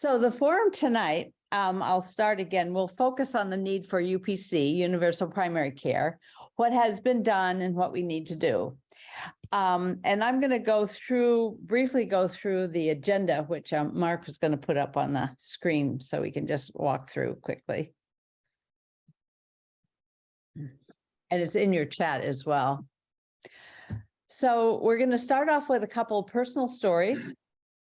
So the forum tonight, um, I'll start again. We'll focus on the need for UPC, universal primary care, what has been done and what we need to do. Um, and I'm going to go through, briefly go through the agenda, which um, Mark was going to put up on the screen so we can just walk through quickly. And it's in your chat as well. So we're going to start off with a couple of personal stories.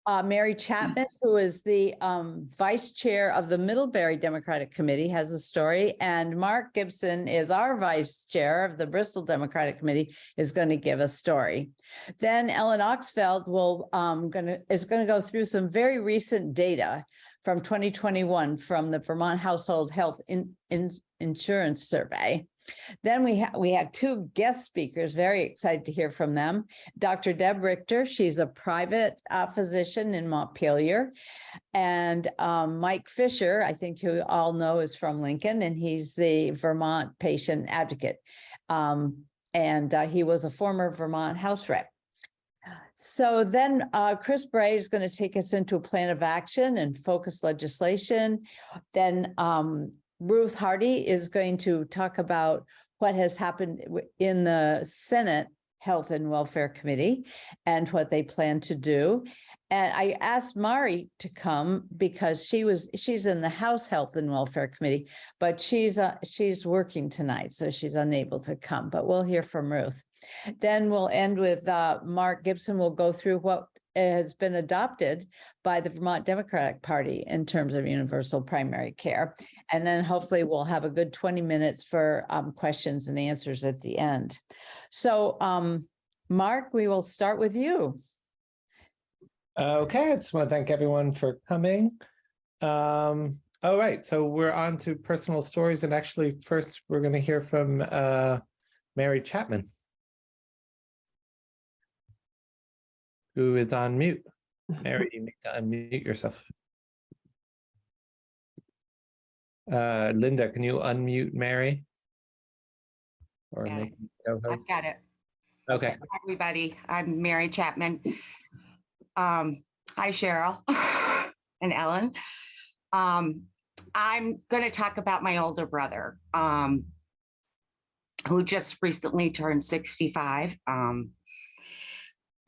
Uh, Mary Chapman, who is the um, vice chair of the Middlebury Democratic Committee, has a story, and Mark Gibson is our vice chair of the Bristol Democratic Committee, is going to give a story. Then Ellen Oxfeld will um, gonna is going to go through some very recent data from 2021 from the Vermont Household Health in, in Insurance Survey. Then we have we have two guest speakers, very excited to hear from them. Dr. Deb Richter, she's a private uh, physician in Montpelier. And um, Mike Fisher, I think you all know is from Lincoln, and he's the Vermont patient advocate. Um, and uh, he was a former Vermont House rep. So then uh, Chris Bray is going to take us into a plan of action and focus legislation. Then um, Ruth Hardy is going to talk about what has happened in the Senate Health and Welfare Committee and what they plan to do. And I asked Mari to come because she was, she's in the House Health and Welfare Committee, but she's, uh, she's working tonight, so she's unable to come, but we'll hear from Ruth. Then we'll end with, uh, Mark Gibson will go through what has been adopted by the Vermont Democratic Party in terms of universal primary care. And then hopefully we'll have a good twenty minutes for um questions and answers at the end. So um, Mark, we will start with you. Okay, I just want to thank everyone for coming. Um, all right, so we're on to personal stories and actually first we're going to hear from uh, Mary Chapman. Who is on mute. Mary, you need to unmute yourself. Uh, Linda, can you unmute Mary? Or it. make I've got it. Okay, Hi, Everybody, I'm Mary Chapman. Um, hi Cheryl and Ellen. Um, I'm going to talk about my older brother, um, who just recently turned 65. Um,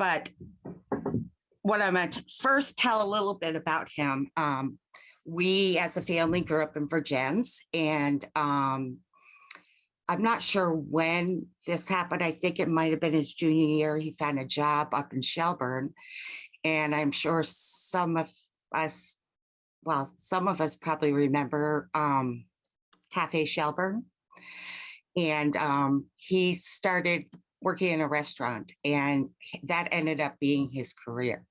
but what I'm going to first tell a little bit about him. Um, we as a family grew up in Vergennes and um, I'm not sure when this happened. I think it might have been his junior year. He found a job up in Shelburne. And I'm sure some of us, well, some of us probably remember um, Cafe Shelburne. And um, he started working in a restaurant and that ended up being his career.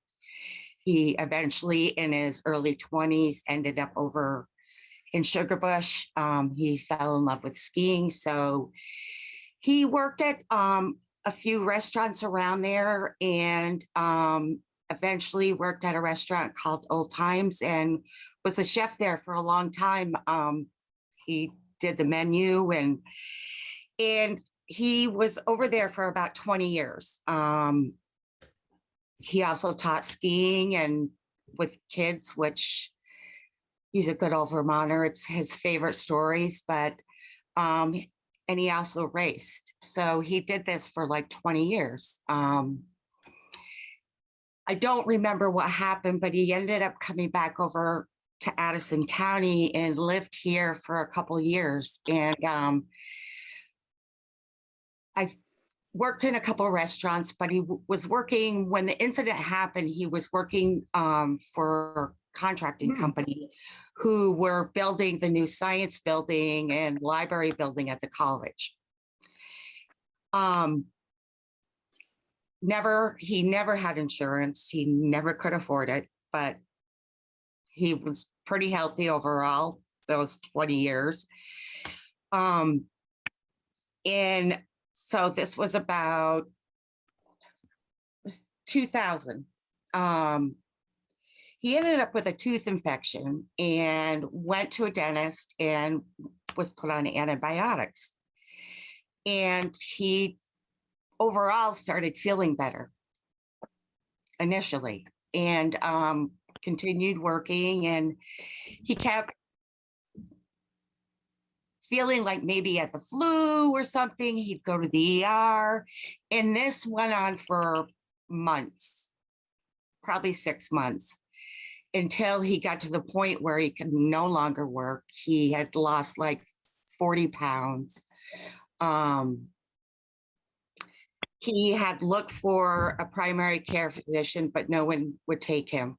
He eventually in his early 20s ended up over in Sugarbush. Um, he fell in love with skiing. So he worked at um, a few restaurants around there and um, eventually worked at a restaurant called Old Times and was a chef there for a long time. Um, he did the menu and and he was over there for about 20 years. Um, he also taught skiing and with kids, which he's a good old Vermonter. It's his favorite stories, but um, and he also raced. So he did this for like 20 years. Um, I don't remember what happened, but he ended up coming back over to Addison County and lived here for a couple years. And um, I worked in a couple restaurants, but he was working when the incident happened. He was working um, for a contracting Hmm. company who were building the new science building and library building at the college. Um, never, he never had insurance. He never could afford it, but he was pretty healthy overall those 20 years. Um, and so this was about was 2000. Um, he ended up with a tooth infection and went to a dentist and was put on antibiotics. And he overall started feeling better initially. And um, continued working and he kept feeling like maybe he had the flu or something. He'd go to the ER. And this went on for months, probably six months, until he got to the point where he could no longer work. He had lost like 40 pounds. Um, he had looked for a primary care physician, but no one would take him.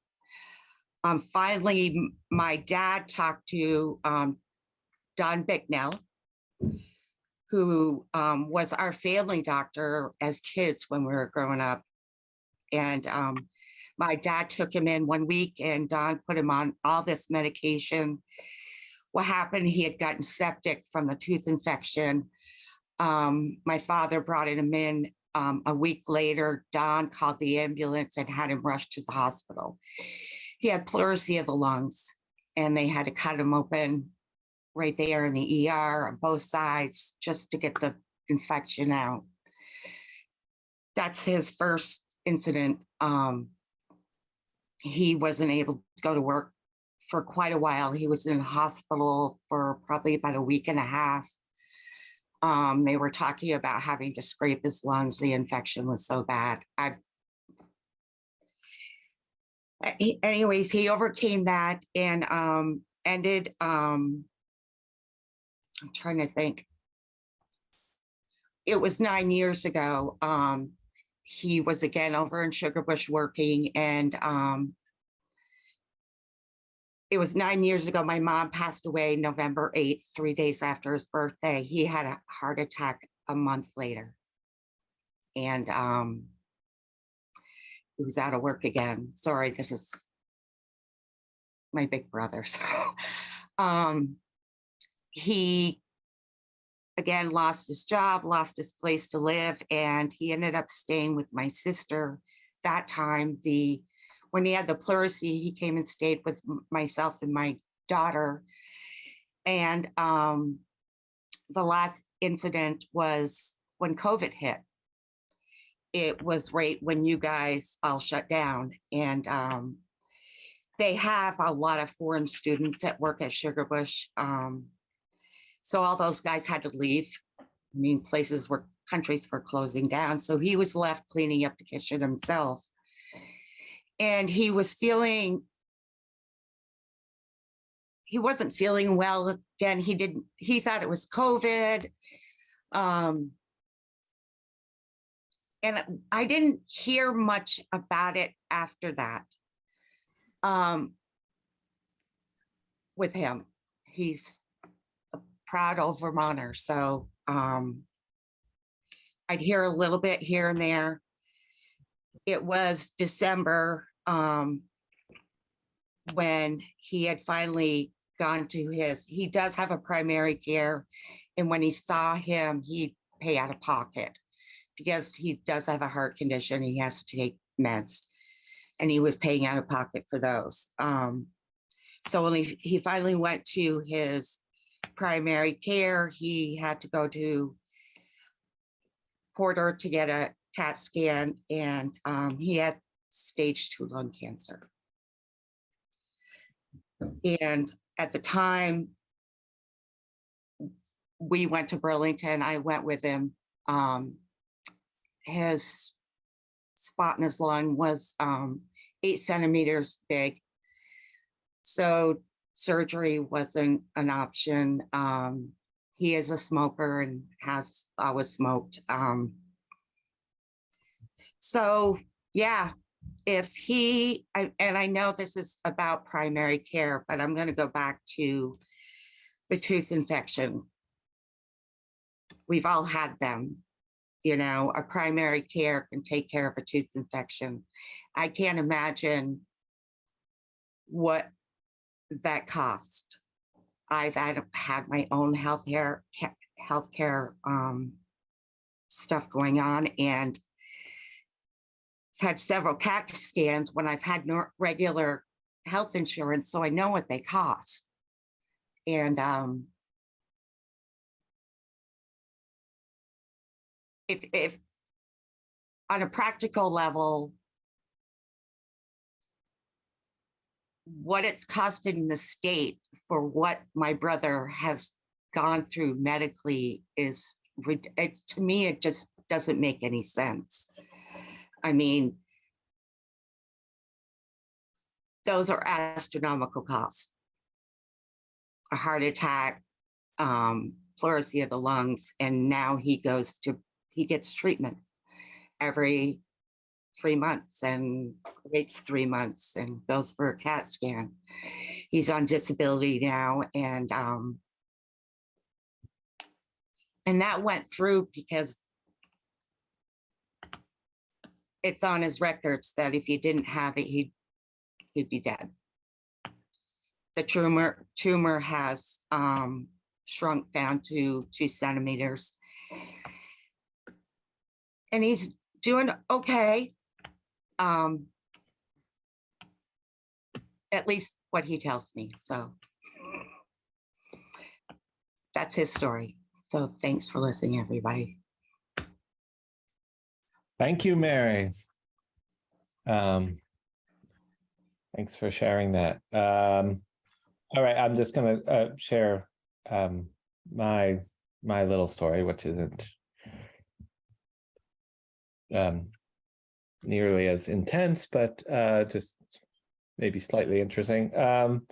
Um, finally, my dad talked to um, Don Bicknell, who um, was our family doctor as kids when we were growing up. And um, my dad took him in one week and Don put him on all this medication. What happened, he had gotten septic from the tooth infection. Um, my father brought him in um, a week later. Don called the ambulance and had him rushed to the hospital. He had pleurisy of the lungs and they had to cut him open right there in the ER on both sides just to get the infection out. That's his first incident. Um, he wasn't able to go to work for quite a while. He was in hospital for probably about a week and a half. Um, they were talking about having to scrape his lungs. The infection was so bad. I anyways, he overcame that and um ended um I'm trying to think. It was nine years ago. Um he was again over in Sugarbush working and um it was nine years ago. My mom passed away November 8th, three days after his birthday. He had a heart attack a month later. And um he was out of work again. Sorry, this is my big brother. So um he again lost his job, lost his place to live, and he ended up staying with my sister. That time, the when he had the pleurisy, he came and stayed with myself and my daughter. And um the last incident was when COVID hit it was right when you guys all shut down and um they have a lot of foreign students that work at Sugarbush. Um, so all those guys had to leave. I mean, places were countries were closing down. So he was left cleaning up the kitchen himself. And he was feeling he wasn't feeling well again. He didn't, he thought it was COVID. Um, and I didn't hear much about it after that. Um, with him, he's proud old Vermonter, so um, I'd hear a little bit here and there. It was December um, when he had finally gone to his, he does have a primary care. And when he saw him, he'd pay out of pocket because he does have a heart condition. He has to take meds. And he was paying out of pocket for those. Um, so when he, he finally went to his primary care, he had to go to Porter to get a CAT scan and um, he had stage two lung cancer. And at the time, we went to Burlington. I went with him. Um, his spot in his lung was um, eight centimeters big. So surgery wasn't an option. Um, he is a smoker and has always smoked. Um, so yeah, if he, I- and I know this is about primary care, but I'm going to go back to the tooth infection. We've all had them. You know, a primary care can take care of a tooth infection. I can't imagine what that cost. I've had, my own health care, healthcare um, stuff going on and had several CAT scans when I've had no regular health insurance, so I know what they cost. And um, if if on a practical level, what it's costing the state for what my brother has gone through medically is, it, to me, it just doesn't make any sense. I mean, those are astronomical costs. A heart attack, um, pleurisy of the lungs, and now he goes to, he gets treatment every three months and waits three months and goes for a CAT scan. He's on disability now and, um, and that went through because it's on his records that if he didn't have it, he'd, he'd be dead. The tumor, tumor has, um, shrunk down to two centimeters. And he's doing okay. Um, at least what he tells me, so. That's his story. So thanks for listening, everybody. Thank you, Mary. Um, Thanks for sharing that. Um, All right, I'm just gonna uh, share um, my, my little story, which isn't um, nearly as intense, but uh, just maybe slightly interesting. Um,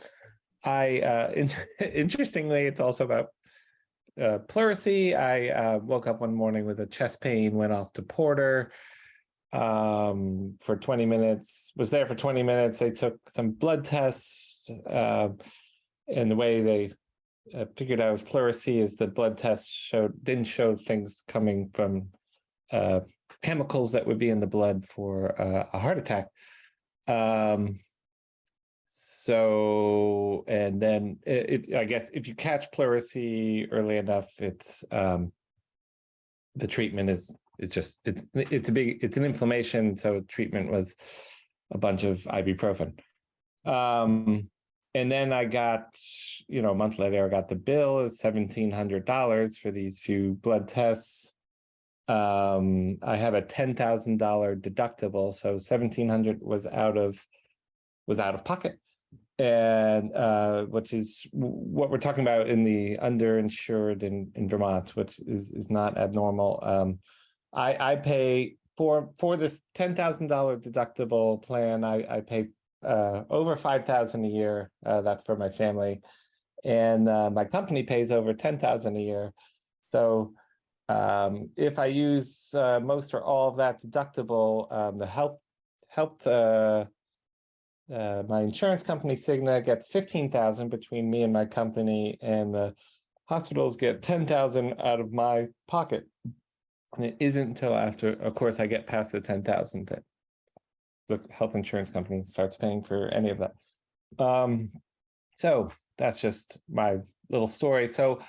I, uh, in- interestingly, it's also about uh, pleurisy. I uh, woke up one morning with a chest pain, went off to Porter um, for 20 minutes, was there for 20 minutes. They took some blood tests. Uh, and the way they uh, figured out was pleurisy is the blood tests showed, didn't show things coming from uh, chemicals that would be in the blood for uh, a heart attack. Um, so, and then it, it, I guess if you catch pleurisy early enough, it's, um, the treatment is, is just, it's, it's a big, it's an inflammation, so treatment was a bunch of ibuprofen. Um, and then I got, you know, a month later, I got the bill, hundred dollars for these few blood tests. Um, I have a ten thousand dollar deductible, so seventeen hundred was out of, was out of pocket. And uh, which is what we're talking about in the underinsured in in Vermont, which is is not abnormal. Um, I I pay for for this ten thousand dollar deductible plan, I I pay uh over five thousand a year. Uh, that's for my family. And uh, my company pays over ten thousand a year. So um, if I use uh, most or all of that deductible, um, the health health uh, uh, my insurance company Cigna gets fifteen thousand between me and my company, and the hospitals get ten thousand out of my pocket. And it isn't until after, of course, I get past the ten thousand that the health insurance company starts paying for any of that. Um, so that's just my little story. So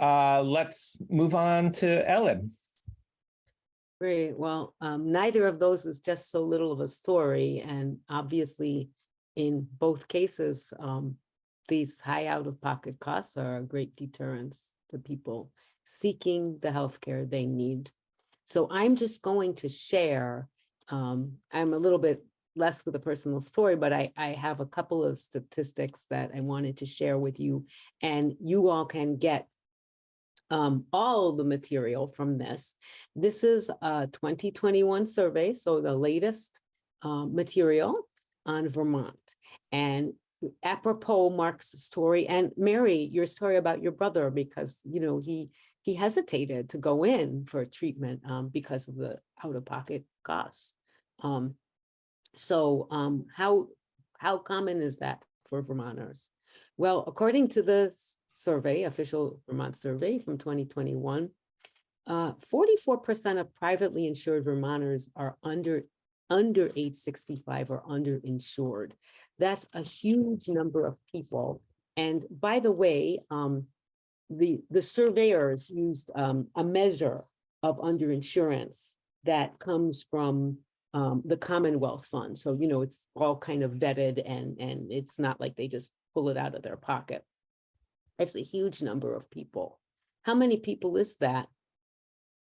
uh, let's move on to Ellen. Great. Well, um, neither of those is just so little of a story. And obviously, in both cases, um, these high out-of-pocket costs are a great deterrence to people seeking the healthcare they need. So I'm just going to share, um, I'm a little bit less with a personal story, but I, I have a couple of statistics that I wanted to share with you. And you all can get um, all the material from this. This is a 2021 survey, so the latest uh, material on Vermont. And apropos Mark's story and Mary, your story about your brother, because, you know, he he hesitated to go in for treatment um, because of the out-of-pocket costs. Um, so um, how how common is that for Vermonters? Well, according to this survey, official Vermont survey from 2021, 44% of privately insured Vermonters are under under age 65 or underinsured. That's a huge number of people. And by the way, um, the, the surveyors used um, a measure of underinsurance that comes from um, the Commonwealth Fund. So, you know, it's all kind of vetted and, and it's not like they just pull it out of their pocket. It's a huge number of people. How many people is that?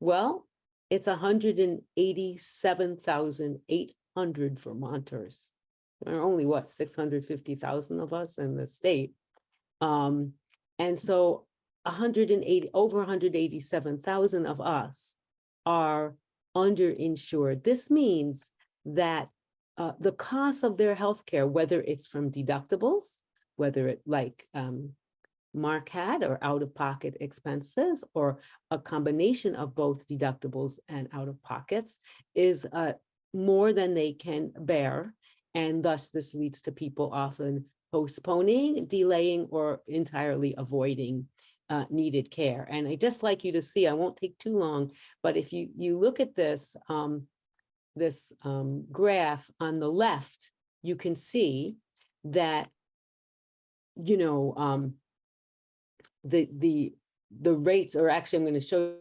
Well, it's hundred and eighty-seven thousand eight hundred Vermonters. there are only what, six hundred fifty thousand of us in the state. Um, and so hundred and eighty, over hundred eighty-seven thousand of us are underinsured. This means that uh, the cost of their health care, whether it's from deductibles, whether it like um, Mark had or out-of-pocket expenses or a combination of both deductibles and out-of-pockets is uh, more than they can bear. And thus this leads to people often postponing, delaying, or entirely avoiding uh, needed care. And I just like you to see, I won't take too long, but if you, you look at this, um, this um, graph on the left, you can see that, you know, um, the, the, the rates, or actually, I'm going to show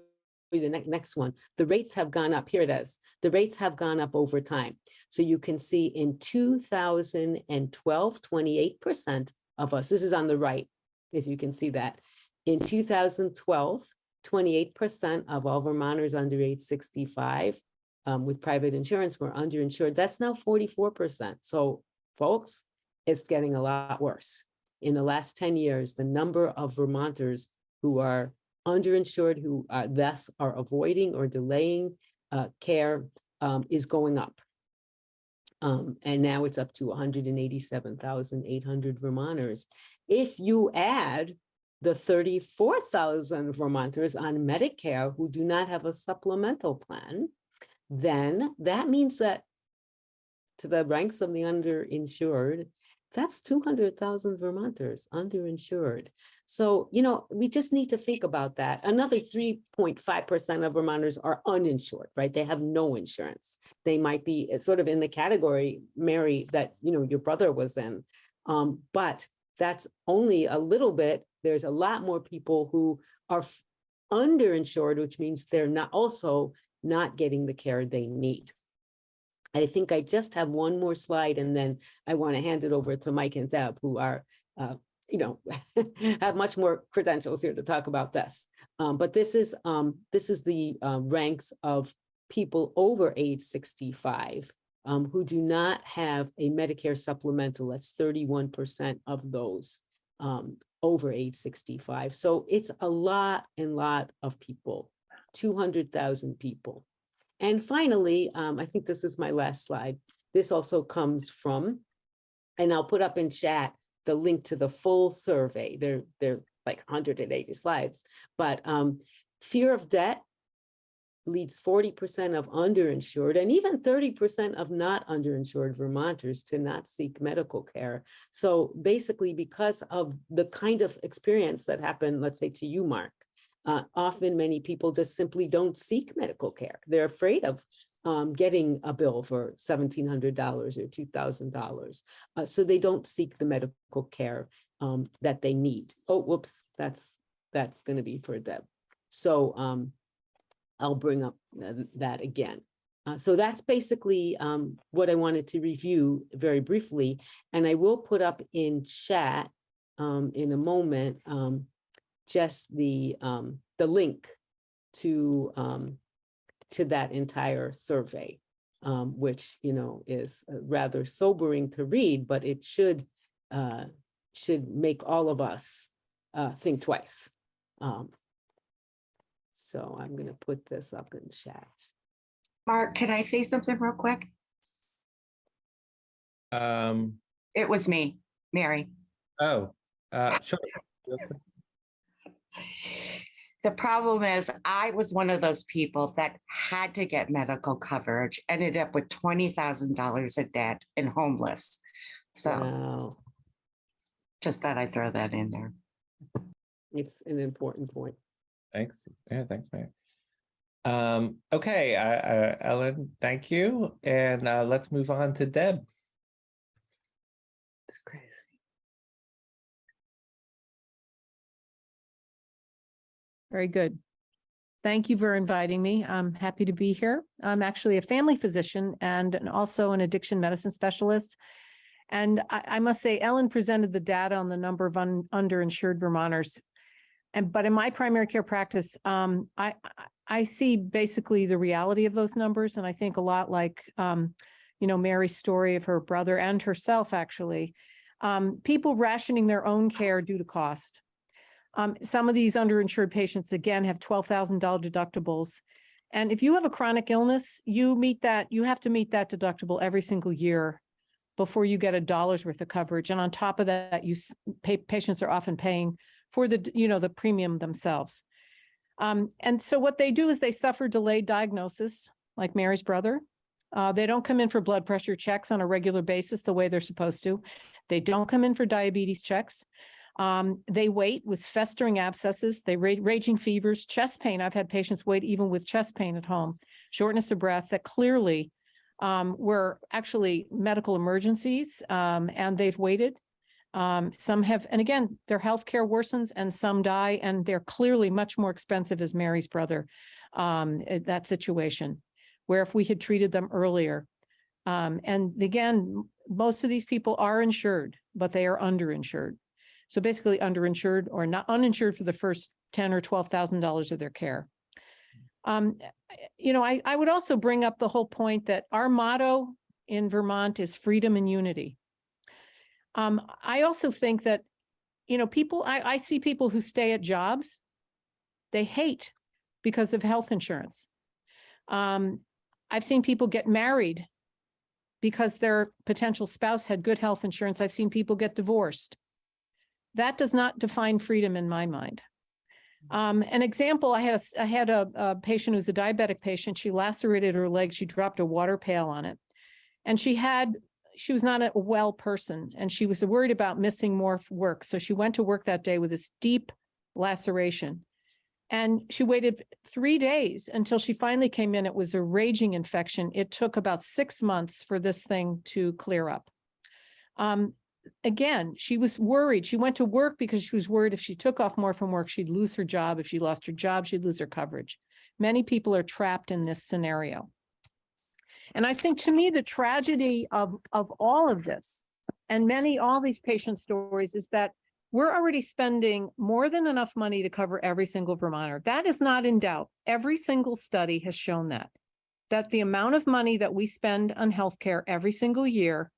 you the next, next one. The rates have gone up. Here it is. The rates have gone up over time. So you can see in 2012, 28% of us, this is on the right, if you can see that. In 2012, 28% of all Vermonters under age 65 um, with private insurance were underinsured. That's now 44%. So folks, it's getting a lot worse. In the last 10 years, the number of Vermonters who are underinsured, who uh, thus are avoiding or delaying uh, care um, is going up. Um, and now it's up to 187,800 Vermonters. If you add the 34,000 Vermonters on Medicare who do not have a supplemental plan, then that means that to the ranks of the underinsured, that's 200,000 Vermonters underinsured. So, you know, we just need to think about that. Another 3.5% of Vermonters are uninsured, right? They have no insurance. They might be uh, sort of in the category, Mary, that, you know, your brother was in. Um, but that's only a little bit. There's a lot more people who are underinsured, which means they're not also not getting the care they need. I think I just have one more slide and then I want to hand it over to Mike and Zeb, who are, uh, you know, have much more credentials here to talk about this. Um, but this is um, this is the uh, ranks of people over age 65 um, who do not have a Medicare supplemental. That's 31% of those um, over age 65. So it's a lot and lot of people, 200,000 people. And finally, um, I think this is my last slide. This also comes from, and I'll put up in chat the link to the full survey. They're, they're like 180 slides, but um, fear of debt leads 40% of underinsured and even 30% of not underinsured Vermonters to not seek medical care. So basically, because of the kind of experience that happened, let's say to you, Mark, uh, often many people just simply don't seek medical care. They're afraid of um, getting a bill for $1,700 or $2,000. Uh, so they don't seek the medical care um, that they need. Oh, whoops, that's that's going to be for Deb. So um, I'll bring up that again. Uh, so that's basically um, what I wanted to review very briefly, and I will put up in chat um, in a moment um, just the um, the link to um, to that entire survey, um, which you know is uh, rather sobering to read, but it should uh, should make all of us uh, think twice. Um, so I'm going to put this up in chat. Mark, can I say something real quick? Um, It was me, Mary. oh, uh, sure. The problem is I was one of those people that had to get medical coverage, ended up with twenty thousand dollars of debt and homeless. So Wow, just thought I'd throw that in there. it's an important point. Thanks. Yeah, thanks, Mary. Um, okay, uh, uh, Ellen, thank you. And uh, let's move on to Deb. It's crazy. Very good. Thank you for inviting me. I'm happy to be here. I'm actually a family physician and an- also an addiction medicine specialist. And I, I must say Ellen presented the data on the number of un- underinsured Vermonters. And, but in my primary care practice, um, I, I- I see basically the reality of those numbers. And I think a lot like, um, you know, Mary's story of her brother and herself, actually. Um, people rationing their own care due to cost. Um, some of these underinsured patients, again, have twelve thousand dollar deductibles. And if you have a chronic illness, you meet that, you have to meet that deductible every single year before you get a dollar's worth of coverage. And on top of that, you, pay, patients are often paying for the, you know, the premium themselves. Um, and so what they do is they suffer delayed diagnosis, like Mary's brother. Uh, they don't come in for blood pressure checks on a regular basis the way they're supposed to. They don't come in for diabetes checks. Um, they wait with festering abscesses, they ra- raging fevers, chest pain. I've had patients wait even with chest pain at home, shortness of breath that clearly um, were actually medical emergencies, um, and they've waited. Um, some have, and again, their health care worsens and some die, and they're clearly much more expensive as Mary's brother. Um, eh, that situation, where if we had treated them earlier. Um, and again, most of these people are insured, but they are underinsured. So basically underinsured or not uninsured for the first ten or twelve thousand dollars of their care. Um, you know, I, I would also bring up the whole point that our motto in Vermont is freedom and unity. Um, I also think that, you know, people, I, I see people who stay at jobs they hate because of health insurance. Um, I've seen people get married because their potential spouse had good health insurance. I've seen people get divorced. That does not define freedom in my mind. Um, an example, I had a, I had a, a patient who's a diabetic patient. She lacerated her leg. She dropped a water pail on it. And she had, she was not a well person and she was worried about missing more work. So she went to work that day with this deep laceration. And she waited three days until she finally came in. It was a raging infection. It took about six months for this thing to clear up. Um, again, she was worried. She went to work because she was worried if she took off more from work, she'd lose her job. If she lost her job, she'd lose her coverage. Many people are trapped in this scenario. And I think to me, the tragedy of, of all of this and many, all these patient stories is that we're already spending more than enough money to cover every single Vermonter. That is not in doubt. Every single study has shown that. That the amount of money that we spend on healthcare every single year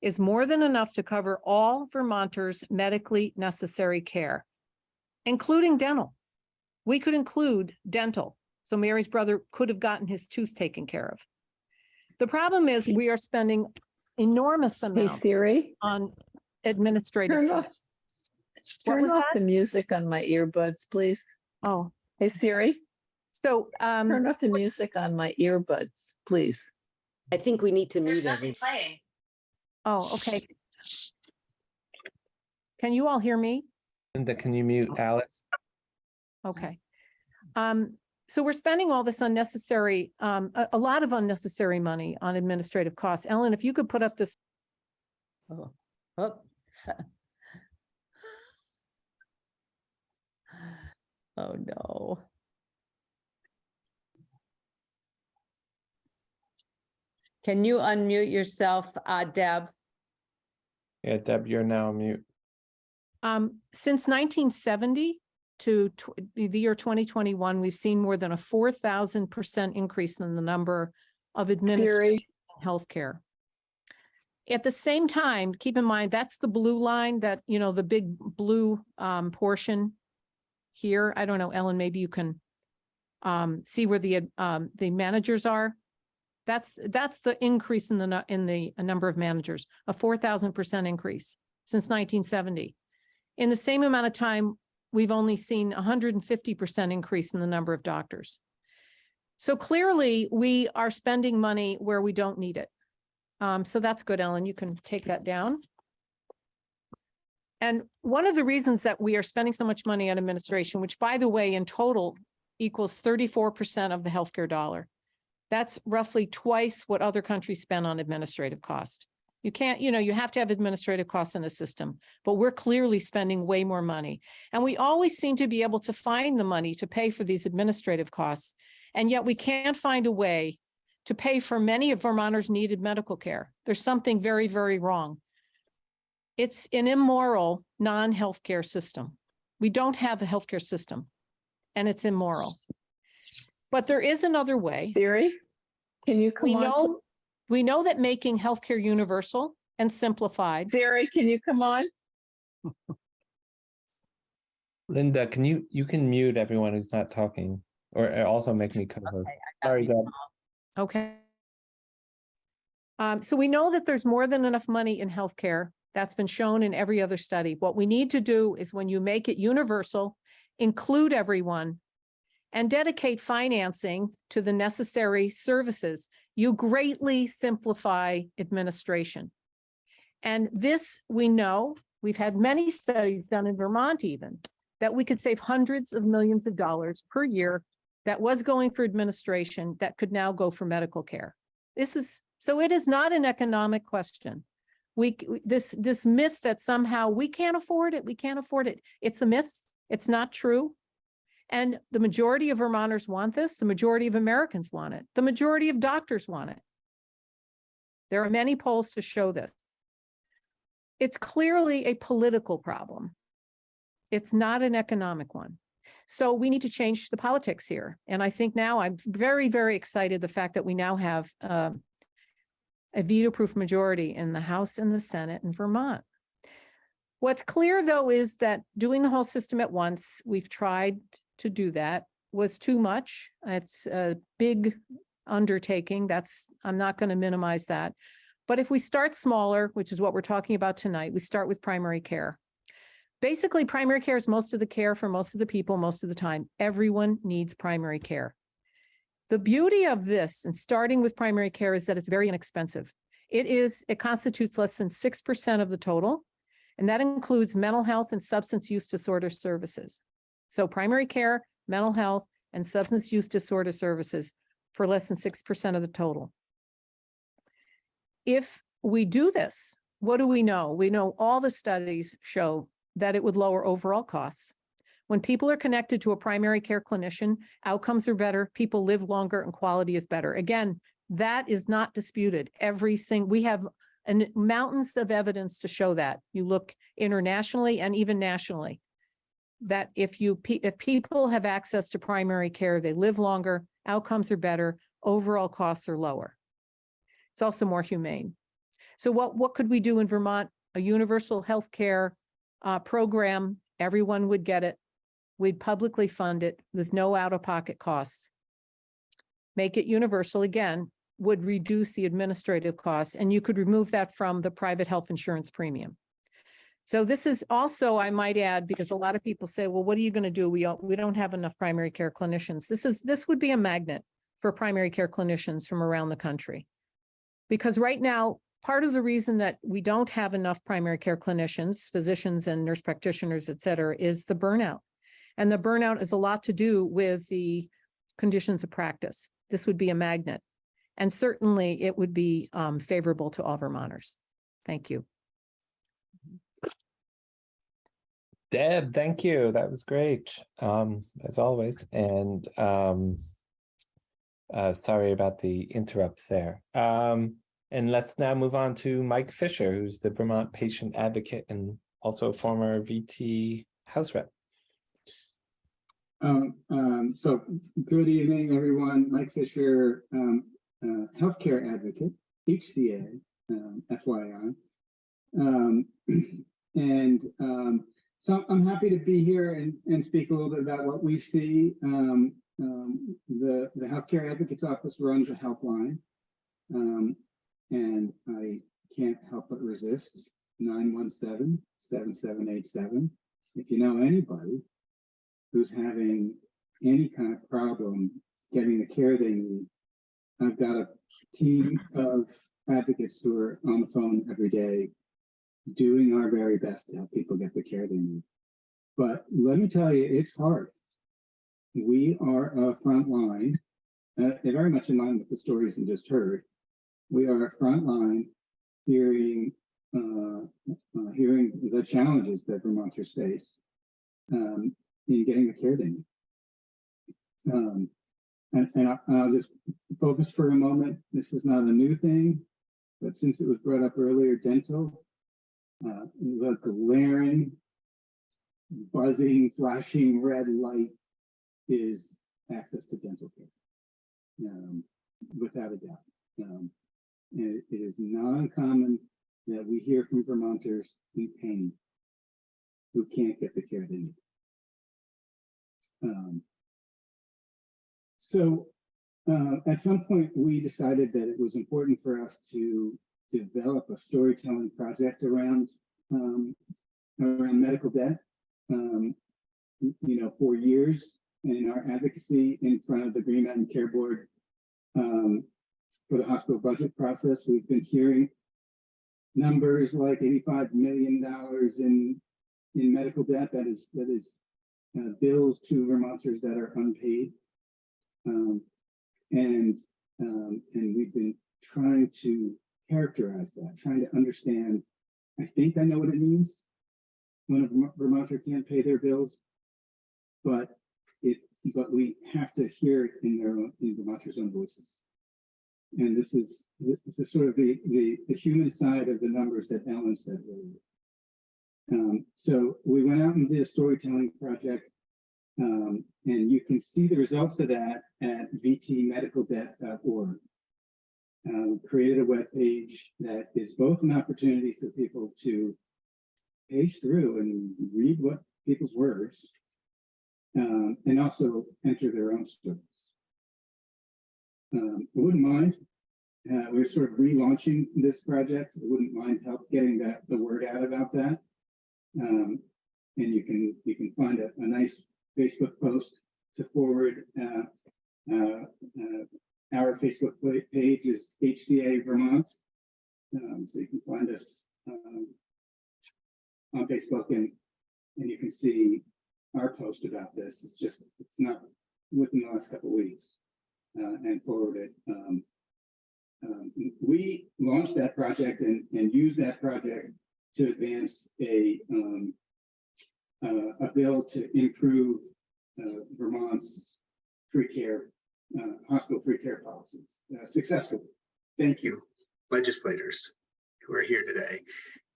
is more than enough to cover all Vermonters' medically necessary care, including dental. We could include dental, so Mary's brother could have gotten his tooth taken care of. The problem is we are spending enormous amounts Hey amounts Siri, on administrative. turn costs. off, What turn was off that? the music on my earbuds, please. Oh, Hey Siri, so, um. turn off the music on my earbuds, please. I think we need to There's mute nothing everyone. playing. Oh, okay. Can you all hear me? Linda, can you mute Alice? Okay. Um, so we're spending all this unnecessary, um, a, a lot of unnecessary money on administrative costs. Ellen, if you could put up this, Oh, oh. Oh, no. Can you unmute yourself, uh, Deb? Yeah, Deb, you're now mute. um, since nineteen seventy to tw- the year twenty twenty-one, we've seen more than a four thousand percent increase in the number of administrative Siri, healthcare. At the same time, keep in mind, that's the blue line that, you know, the big blue um portion here. I don't know, Ellen, maybe you can um see where the um the managers are. That's that's the increase in the in the uh, number of managers, a four thousand percent increase since nineteen seventy. In the same amount of time, we've only seen a hundred and fifty percent increase in the number of doctors. So clearly, we are spending money where we don't need it. Um, so that's good, Ellen. You can take that down. And one of the reasons that we are spending so much money on administration, which by the way, in total equals thirty-four percent of the healthcare dollar. That's roughly twice what other countries spend on administrative cost. You can't, you know, you have to have administrative costs in the system, but we're clearly spending way more money. And we always seem to be able to find the money to pay for these administrative costs. And yet we can't find a way to pay for many of Vermonters' needed medical care. There's something very, very wrong. It's an immoral, non-healthcare system. We don't have a healthcare system and it's immoral. But there is another way. Siri, can you We come on? know, We know that making healthcare universal and simplified. Siri, can you come on? Linda, can you, you can mute everyone who's not talking or uh, also make me co-host. Sorry, Deb. Okay. Um, so we know that there's more than enough money in healthcare. That's been shown in every other study. What we need to do is when you make it universal, include everyone and dedicate financing to the necessary services, you greatly simplify administration. And this, we know, we've had many studies done in Vermont even, that we could save hundreds of millions of dollars per year that was going for administration that could now go for medical care. This is, so it is not an economic question. We, this, this myth that somehow we can't afford it, we can't afford it. It's a myth. It's not true. And the majority of Vermonters want this. The majority of Americans want it. The majority of doctors want it. There are many polls to show this. It's clearly a political problem. It's not an economic one. So we need to change the politics here. And I think now I'm very, very excited the fact that we now have um, a veto-proof majority in the House and the Senate in Vermont. What's clear, though, is that doing the whole system at once, we've tried to do that, was too much. It's a big undertaking. That's, I'm not going to minimize that. But if we start smaller, which is what we're talking about tonight, we start with primary care. Basically, primary care is most of the care for most of the people, most of the time. Everyone needs primary care. The beauty of this and starting with primary care is that it's very inexpensive. It is, it constitutes less than six percent of the total. And that includes mental health and substance use disorder services. So primary care, mental health, and substance use disorder services for less than six percent of the total. If we do this, what do we know? We know all the studies show that it would lower overall costs. When people are connected to a primary care clinician, outcomes are better, people live longer and quality is better. Again, that is not disputed. Every sing, we have an mountains of evidence to show that. You look internationally and even nationally. That if you, if people have access to primary care, they live longer, outcomes are better, overall costs are lower. It's also more humane. So what, what could we do in Vermont? A universal health care uh, program, everyone would get it. We'd publicly fund it with no out-of-pocket costs. Make it universal again, would reduce the administrative costs, and you could remove that from the private health insurance premium. So this is also, I might add, because a lot of people say, well, what are you going to do? We don't, we don't have enough primary care clinicians. This is, this would be a magnet for primary care clinicians from around the country. Because right now, part of the reason that we don't have enough primary care clinicians, physicians and nurse practitioners, et cetera, is the burnout. And the burnout is a lot to do with the conditions of practice. This would be a magnet. And certainly it would be um, favorable to all Vermonters. Thank you. Deb, thank you. That was great, um, as always, and um. Uh, sorry about the interrupts there. Um, and let's now move on to Mike Fisher, who's the Vermont patient advocate and also a former VT House Rep. Um, um, so good evening, everyone. Mike Fisher, um, uh, healthcare advocate, HCA, FYI. And, so I'm happy to be here and, and speak a little bit about what we see. Um, um, the, the Healthcare Advocates Office runs a helpline. Um, and I can't help but resist 917-7787. If you know anybody who's having any kind of problem getting the care they need, I've got a team of advocates who are on the phone every day doing our very best to help people get the care they need. But let me tell you, it's hard. We are a front line, uh, very much in line with the stories you just heard. We are a front line hearing, uh, uh, hearing the challenges that Vermonters face um, in getting the care they need. Um, and and I, I'll just focus for a moment. This is not a new thing, but since it was brought up earlier, dental, uh, the glaring, buzzing, flashing red light is access to dental care, um, without a doubt. Um, And it is not uncommon that we hear from Vermonters in pain who can't get the care they need. Um, so uh, at some point, we decided that it was important for us to develop a storytelling project around um, around medical debt. Um, you know, for years in our advocacy in front of the Green Mountain Care Board um, for the hospital budget process, we've been hearing numbers like $85 million in in medical debt that is that is uh, bills to Vermonters that are unpaid. Um, and um, and we've been trying to characterize that, trying to understand. I think I know what it means when a Vermo- Vermonter can't pay their bills, but it but we have to hear it in their own in Vermonters' own voices. And this is this is sort of the the the human side of the numbers that Ellen said earlier. Um, so we went out and did a storytelling project um, and you can see the results of that at vtmedicaldebt.org. We created a web page that is both an opportunity for people to page through and read what people's words, um, and also enter their own stories. Um, I wouldn't mind. Uh, we're sort of relaunching this project. I wouldn't mind help getting that the word out about that. Um, and you can you can find a, a nice Facebook post to forward. Uh, uh, uh, our Facebook page is HCA Vermont. Um, so you can find us um, on Facebook and, and you can see our post about this. It's just, it's not within the last couple of weeks uh, and forward it. Um, um, we launched that project and, and used that project to advance a, um, uh, a bill to improve uh, Vermont's free care, uh, hospital free care policies uh, successfully. Thank you, legislators who are here today.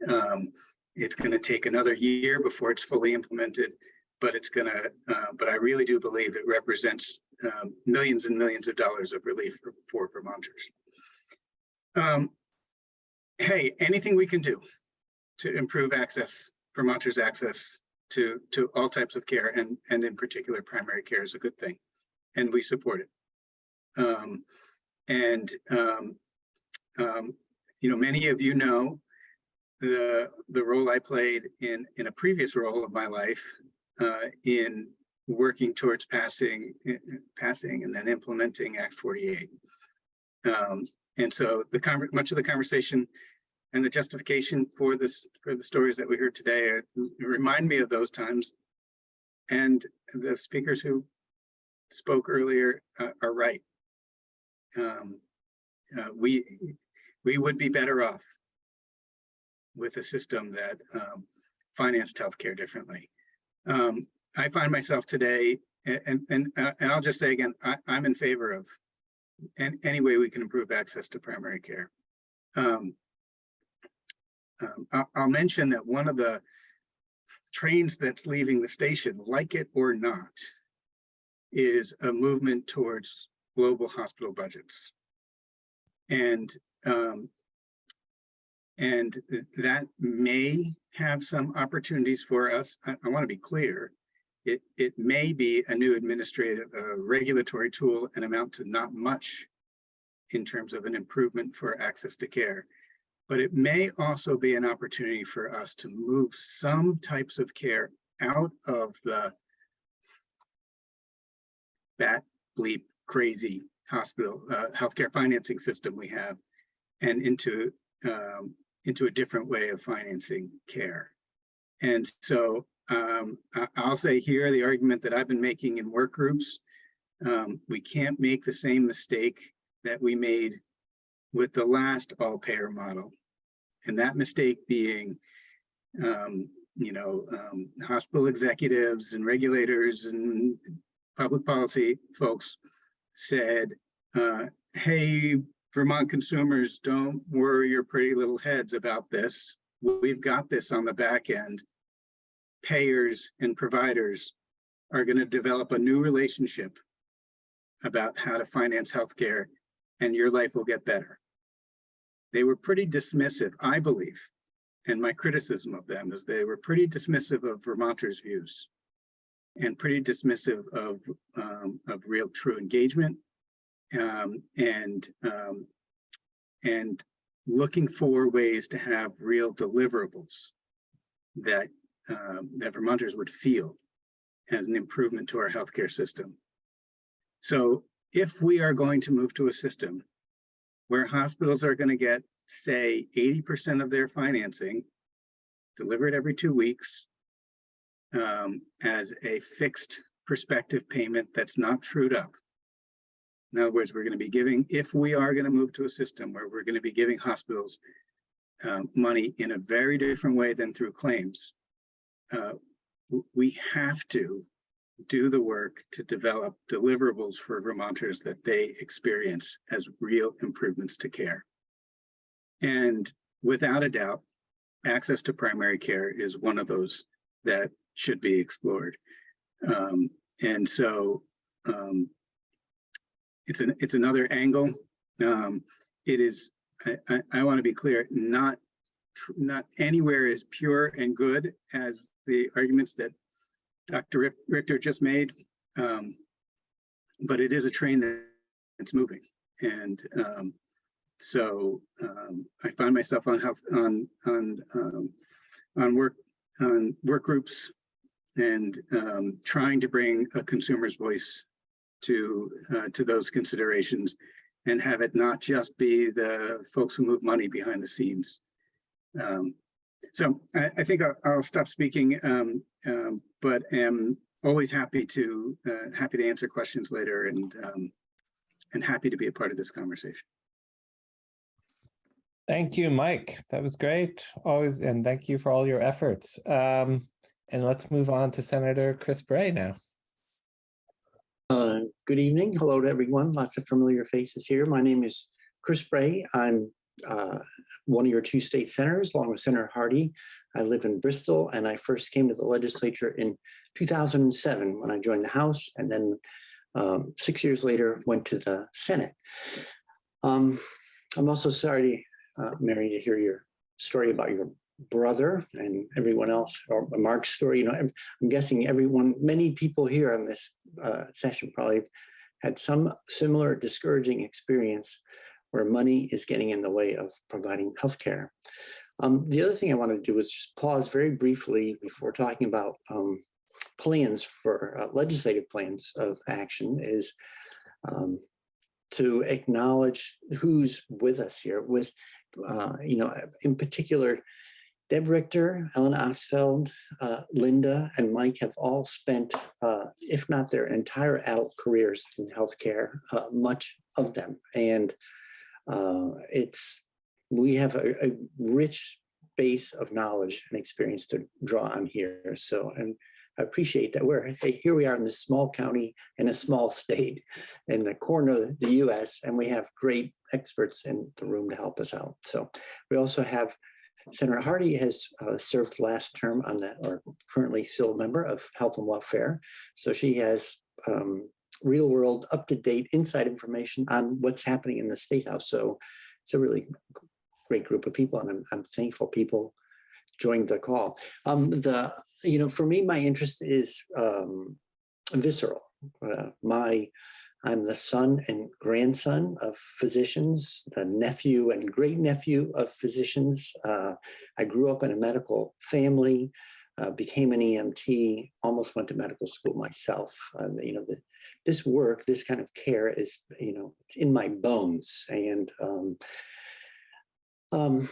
Um, It's going to take another year before it's fully implemented, but it's going to, but I really do believe it represents um, millions and millions of dollars of relief for- for Vermonters. Um, Hey, anything we can do to improve access, Vermonters' access to, to all types of care and, and in particular, primary care is a good thing. And we support it. Um, And um, um, you know, many of you know the the role I played in in a previous role of my life uh, in working towards passing eh, eh, passing and then implementing Act 48. Um, and so the much of the conversation and the justification for this for the stories that we heard today are, remind me of those times. And the speakers who spoke earlier uh, are right. Um, uh, we we would be better off with a system that um, financed healthcare differently. Um, I find myself today, and and uh, and I'll just say again, I, I'm in favor of an, any way we can improve access to primary care. Um, um, I'll, I'll mention that one of the trains that's leaving the station, like it or not, is a movement towards global hospital budgets. And um, and that may have some opportunities for us. I, I want to be clear. It, it may be a new administrative, uh, regulatory tool and amount to not much in terms of an improvement for access to care. But it may also be an opportunity for us to move some types of care out of the bat bleep crazy hospital, uh, healthcare financing system we have and into um, into a different way of financing care. And so um, I'll say here the argument that I've been making in work groups. Um, we can't make the same mistake that we made with the last all payer model. And that mistake being, um, you know, um, hospital executives and regulators and public policy folks said, uh, hey, Vermont consumers, don't worry your pretty little heads about this. We've got this on the back end. Payers and providers are going to develop a new relationship about how to finance healthcare and your life will get better. they were pretty dismissive, I believe. And my criticism of them is they were pretty dismissive of Vermonters' views and pretty dismissive of, um, of real true engagement um, and, um, and looking for ways to have real deliverables that, um, that Vermonters would feel as an improvement to our healthcare system. So if we are going to move to a system where hospitals are going to get, say, 80% of their financing delivered every two weeks um, as a fixed perspective payment that's not trued up. In other words, we're going to be giving, if we are going to move to a system where we're going to be giving hospitals um, money in a very different way than through claims, uh, we have to do the work to develop deliverables for Vermonters that they experience as real improvements to care. And without a doubt, access to primary care is one of those that should be explored. Um, and so um, it's an it's another angle. Um, it is, I, I, I want to be clear, not not anywhere is pure and good as the arguments that Dr. Richter just made. Um, but it is a train that it's moving. And um, so um, I find myself on health on on on work on work groups and um, trying to bring a consumer's voice to uh, to those considerations and have it not just be the folks who move money behind the scenes. Um, so I, I think I'll, I'll stop speaking, um, um, but am always happy to uh, happy to answer questions later and um, and happy to be a part of this conversation. Thank you, Mike. That was great. Always, and thank you for all your efforts. Um, and let's move on to Senator Chris Bray now. Uh, Good evening. Hello to everyone. Lots of familiar faces here. My name is Chris Bray. I'm uh, one of your two state senators, along with Senator Hardy. I live in Bristol, and I first came to the legislature in 2007 when I joined the House, and then um, six years later went to the Senate. Um, I'm also sorry, uh, Mary, to hear your story about your brother and everyone else, or Mark's story. You know, I'm I'm guessing everyone, many people here on this uh, session probably had some similar discouraging experience where money is getting in the way of providing healthcare. Um, the other thing I wanted to do was just pause very briefly before talking about um, plans for uh, legislative plans of action is um, to acknowledge who's with us here with, uh, you know, in particular, Deb Richter, Ellen Oxfeld, uh, Linda, and Mike have all spent, uh, if not their entire adult careers in healthcare, uh, much of them. And uh, it's, we have a, a rich base of knowledge and experience to draw on here. So, and I appreciate that we're, here we are in this small county in a small state in the corner of the US, and we have great experts in the room to help us out. So we also have Senator Hardy has uh, served last term on that, or currently still a member of Health and Welfare. So she has um, real world, up to date inside information on what's happening in the State House. So it's a really great group of people, and I'm, I'm thankful people joined the call. Um, the, you know, for me, my interest is um, visceral. Uh, my I'm the son and grandson of physicians, the nephew and great nephew of physicians. Uh, I grew up in a medical family, uh, became an EMT, almost went to medical school myself. Um, you know, the, this work, this kind of care is, you know, it's in my bones. And um, um,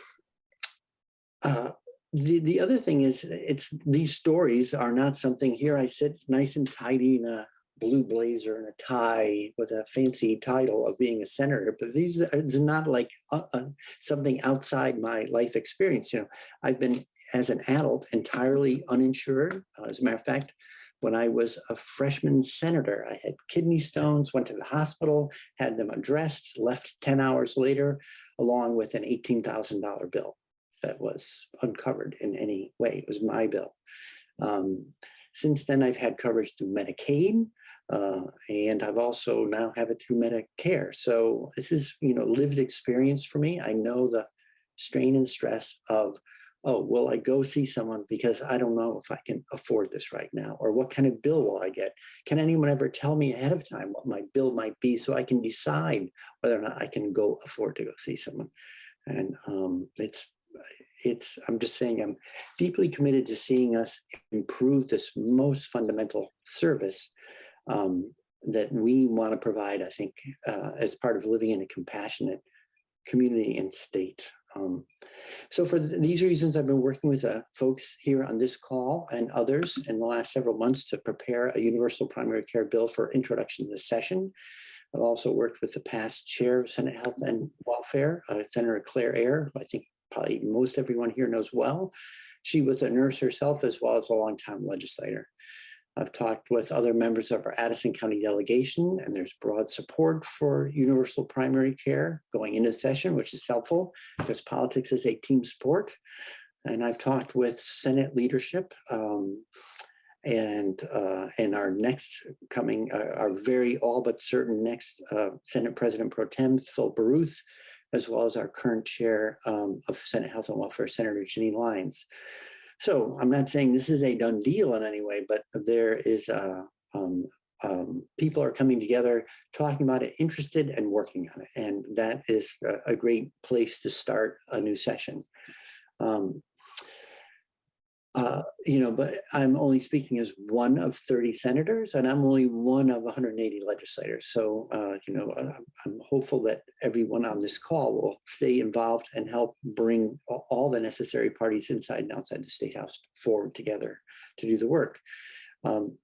uh, the, the other thing is, it's these stories are not something here I sit nice and tidy in a blue blazer and a tie with a fancy title of being a senator, but these it's not like uh, uh, something outside my life experience. You know, I've been as an adult entirely uninsured. Uh, as a matter of fact, when I was a freshman senator, I had kidney stones, went to the hospital, had them addressed, left 10 hours later, along with an $18,000 bill that was uncovered in any way. It was my bill. Um, Since then, I've had coverage through Medicaid, uh, and I've also now have it through Medicare. So this is, you know, lived experience for me. I know the strain and stress of, oh, will I go see someone because I don't know if I can afford this right now, or what kind of bill will I get? Can anyone ever tell me ahead of time what my bill might be so I can decide whether or not I can go afford to go see someone? And um, it's, it's, I'm just saying, I'm deeply committed to seeing us improve this most fundamental service um, that we want to provide, I think, uh, as part of living in a compassionate community and state. Um, so for th- these reasons, I've been working with uh, folks here on this call and others in the last several months to prepare a universal primary care bill for introduction to the session. I've also worked with the past chair of Senate Health and Welfare, uh, Senator Claire who I think probably most everyone here knows well. She was a nurse herself as well as a longtime legislator. I've talked with other members of our Addison County delegation, and there's broad support for universal primary care going into session, which is helpful because politics is a team sport. And I've talked with Senate leadership um, and uh, and our next coming, uh, our very all but certain next uh, Senate President Pro Tem, Phil Baruth, as well as our current chair um, of Senate Health and Welfare, Senator Ginny Lyons. So I'm not saying this is a done deal in any way, but there is a, um, um, people are coming together, talking about it, interested and working on it. And that is a, a great place to start a new session. Um, uh, you know, but I'm only speaking as one of 30 senators and I'm only one of 180 legislators. So, uh, you know, I'm hopeful that everyone on this call will stay involved and help bring all the necessary parties inside and outside the State House forward together to do the work. Um,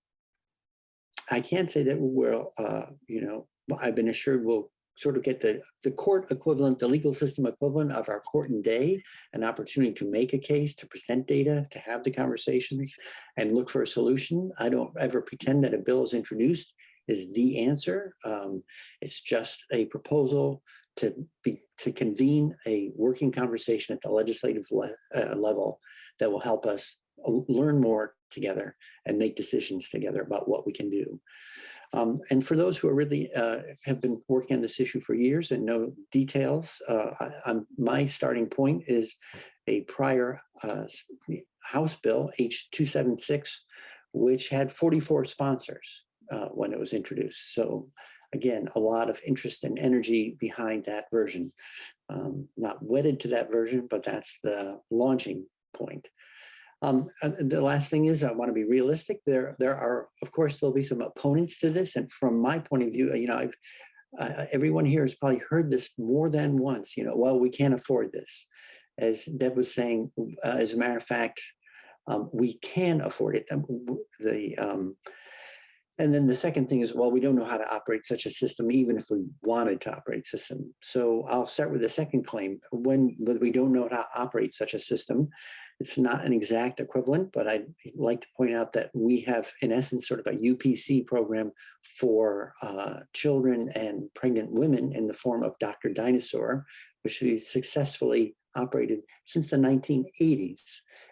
I can't say that we'll, uh, you know, I've been assured we'll sort of get the, the court equivalent, the legal system equivalent of our court and day, an opportunity to make a case, to present data, to have the conversations and look for a solution. I don't ever pretend that a bill is introduced is the answer. Um, it's just a proposal to be, to convene a working conversation at the legislative le uh, level that will help us learn more together and make decisions together about what we can do. Um, and for those who are really uh, have been working on this issue for years and know details, uh, I, my starting point is a prior uh, House bill H276, which had 44 sponsors uh, when it was introduced. So again, a lot of interest and energy behind that version. Um, not wedded to that version, but that's the launching point. Um, the last thing is I want to be realistic. There, there are, of course, there'll be some opponents to this. And from my point of view, you know, I've, uh, everyone here has probably heard this more than once, you know, well, we can't afford this. As Deb was saying, uh, as a matter of fact, um, we can afford it. Um, The, um, and then the second thing is, well, we don't know how to operate such a system, even if we wanted to operate system. So I'll start with the second claim. When we don't know how to operate such a system, it's not an exact equivalent, but I'd like to point out that we have, in essence, sort of a UPC program for uh, children and pregnant women in the form of Dr. Dynasaur, which we successfully operated since the 1980s.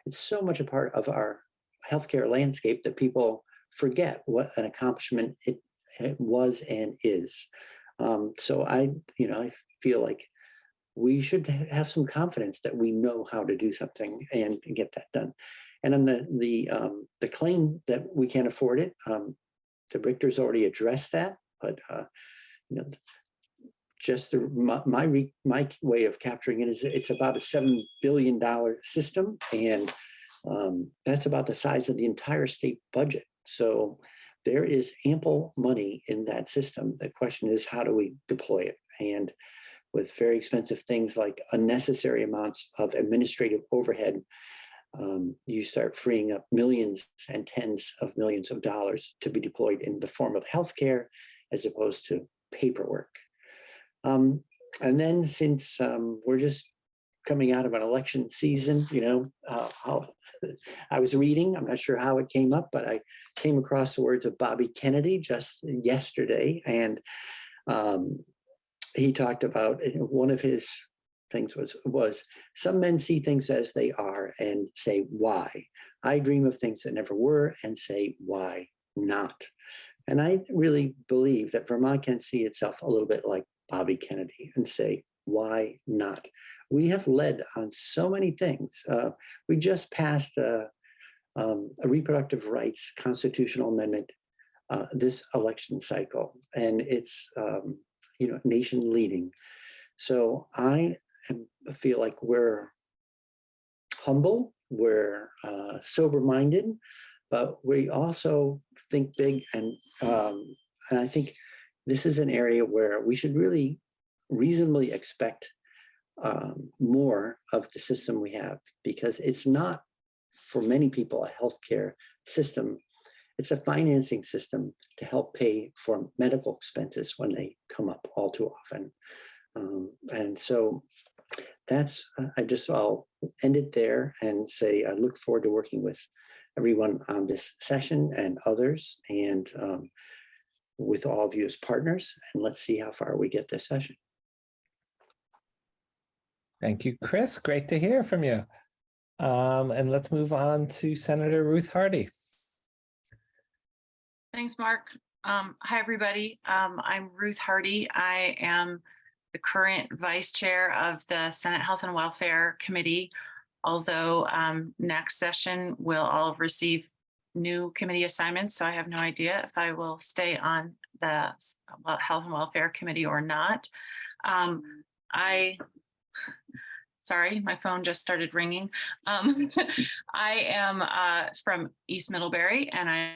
It's so much a part of our healthcare landscape that people forget what an accomplishment it, it was and is. Um, so I, you know, I feel like we should have some confidence that we know how to do something and get that done. And then the the um, the claim that we can't afford it, um, the Richter's already addressed that, but uh, you know, just the, my my, re, my way of capturing it is it's about a seven billion dollar system, and um, that's about the size of the entire state budget. So there is ample money in that system. The question is, how do we deploy it? And with very expensive things like unnecessary amounts of administrative overhead, um, you start freeing up millions and tens of millions of dollars to be deployed in the form of healthcare as opposed to paperwork. Um, and then since um, we're just coming out of an election season, you know, uh, I was reading, I'm not sure how it came up, but I came across the words of Bobby Kennedy just yesterday. And um, he talked about one of his things was, was some men see things as they are and say, why? I dream of things that never were and say, why not? And I really believe that Vermont can see itself a little bit like Bobby Kennedy and say, why not? We have led on so many things. Uh, we just passed a, um, a reproductive rights constitutional amendment uh, this election cycle, and it's um, you know nation leading. So I feel like we're humble, we're uh, sober minded, but we also think big, and um, and I think this is an area where we should really reasonably expect um, more of the system we have because it's not for many people a healthcare system. It's a financing system to help pay for medical expenses when they come up all too often. Um, and so that's, I just, I'll end it there and say, I look forward to working with everyone on this session and others and um, with all of you as partners. And let's see how far we get this session. Thank you, Chris. Great to hear from you. Um, and let's move on to Senator Ruth Hardy. Thanks, Mark. Um, hi, everybody. Um, I'm Ruth Hardy. I am the current vice chair of the Senate Health and Welfare Committee. Although um, next session we'll all receive new committee assignments, so I have no idea if I will stay on the Health and Welfare Committee or not. Um, I sorry, my phone just started ringing. Um, I am uh, from East Middlebury and I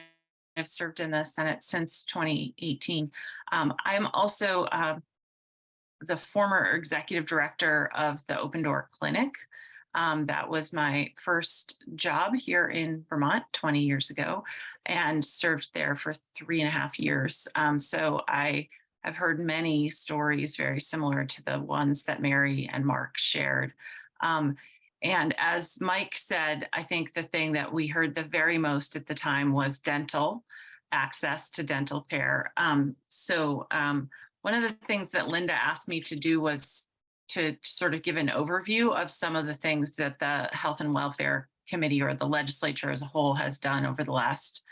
have served in the Senate since 2018. Um, I'm also uh, the former executive director of the Open Door Clinic. Um, that was my first job here in Vermont 20 years ago and served there for three and a half years. Um, so I have heard many stories very similar to the ones that Mary and Mark shared. Um, and as Mike said, I think the thing that we heard the very most at the time was dental access to dental care. Um, so um, one of the things that Linda asked me to do was to sort of give an overview of some of the things that the Health and Welfare Committee or the legislature as a whole has done over the last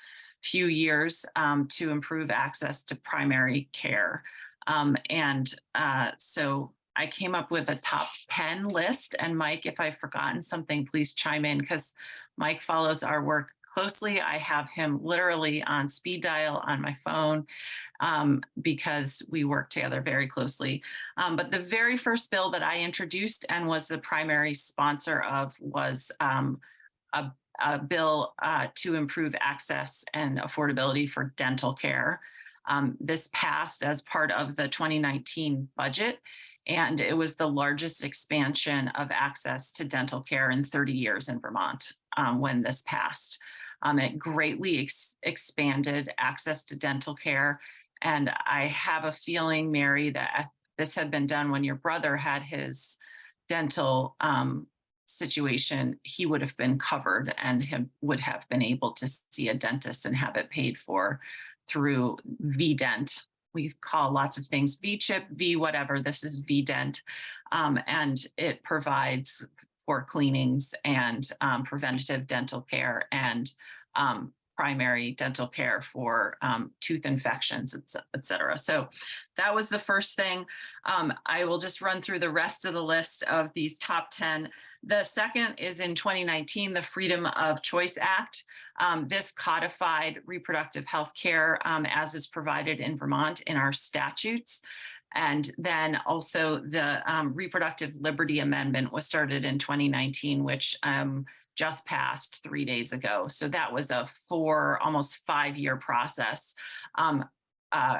few years um, to improve access to primary care. Um, and uh, so I came up with a top 10 list. And Mike, if I've forgotten something, please chime in because Mike follows our work closely. I have him literally on speed dial on my phone um, because we work together very closely. Um, but the very first bill that I introduced and was the primary sponsor of was um, a, a, bill uh, to improve access and affordability for dental care. Um, this passed as part of the 2019 budget and it was the largest expansion of access to dental care in 30 years in Vermont um, when this passed. Um, it greatly ex expanded access to dental care. And I have a feeling, Mary, that this had been done when your brother had his dental um, situation, he would have been covered and would have been able to see a dentist and have it paid for through VDent, we call lots of things V-chip, V whatever, this is V-dent, um, and it provides for cleanings and um, preventative dental care and um, primary dental care for um, tooth infections, et cetera. So that was the first thing. Um, I will just run through the rest of the list of these top 10. The second is in 2019, the Freedom of Choice Act. Um, this codified reproductive health care um, as is provided in Vermont in our statutes. And then also the um, Reproductive Liberty Amendment was started in 2019, which um, just passed three days ago. So that was a four, almost five year process. Um, uh,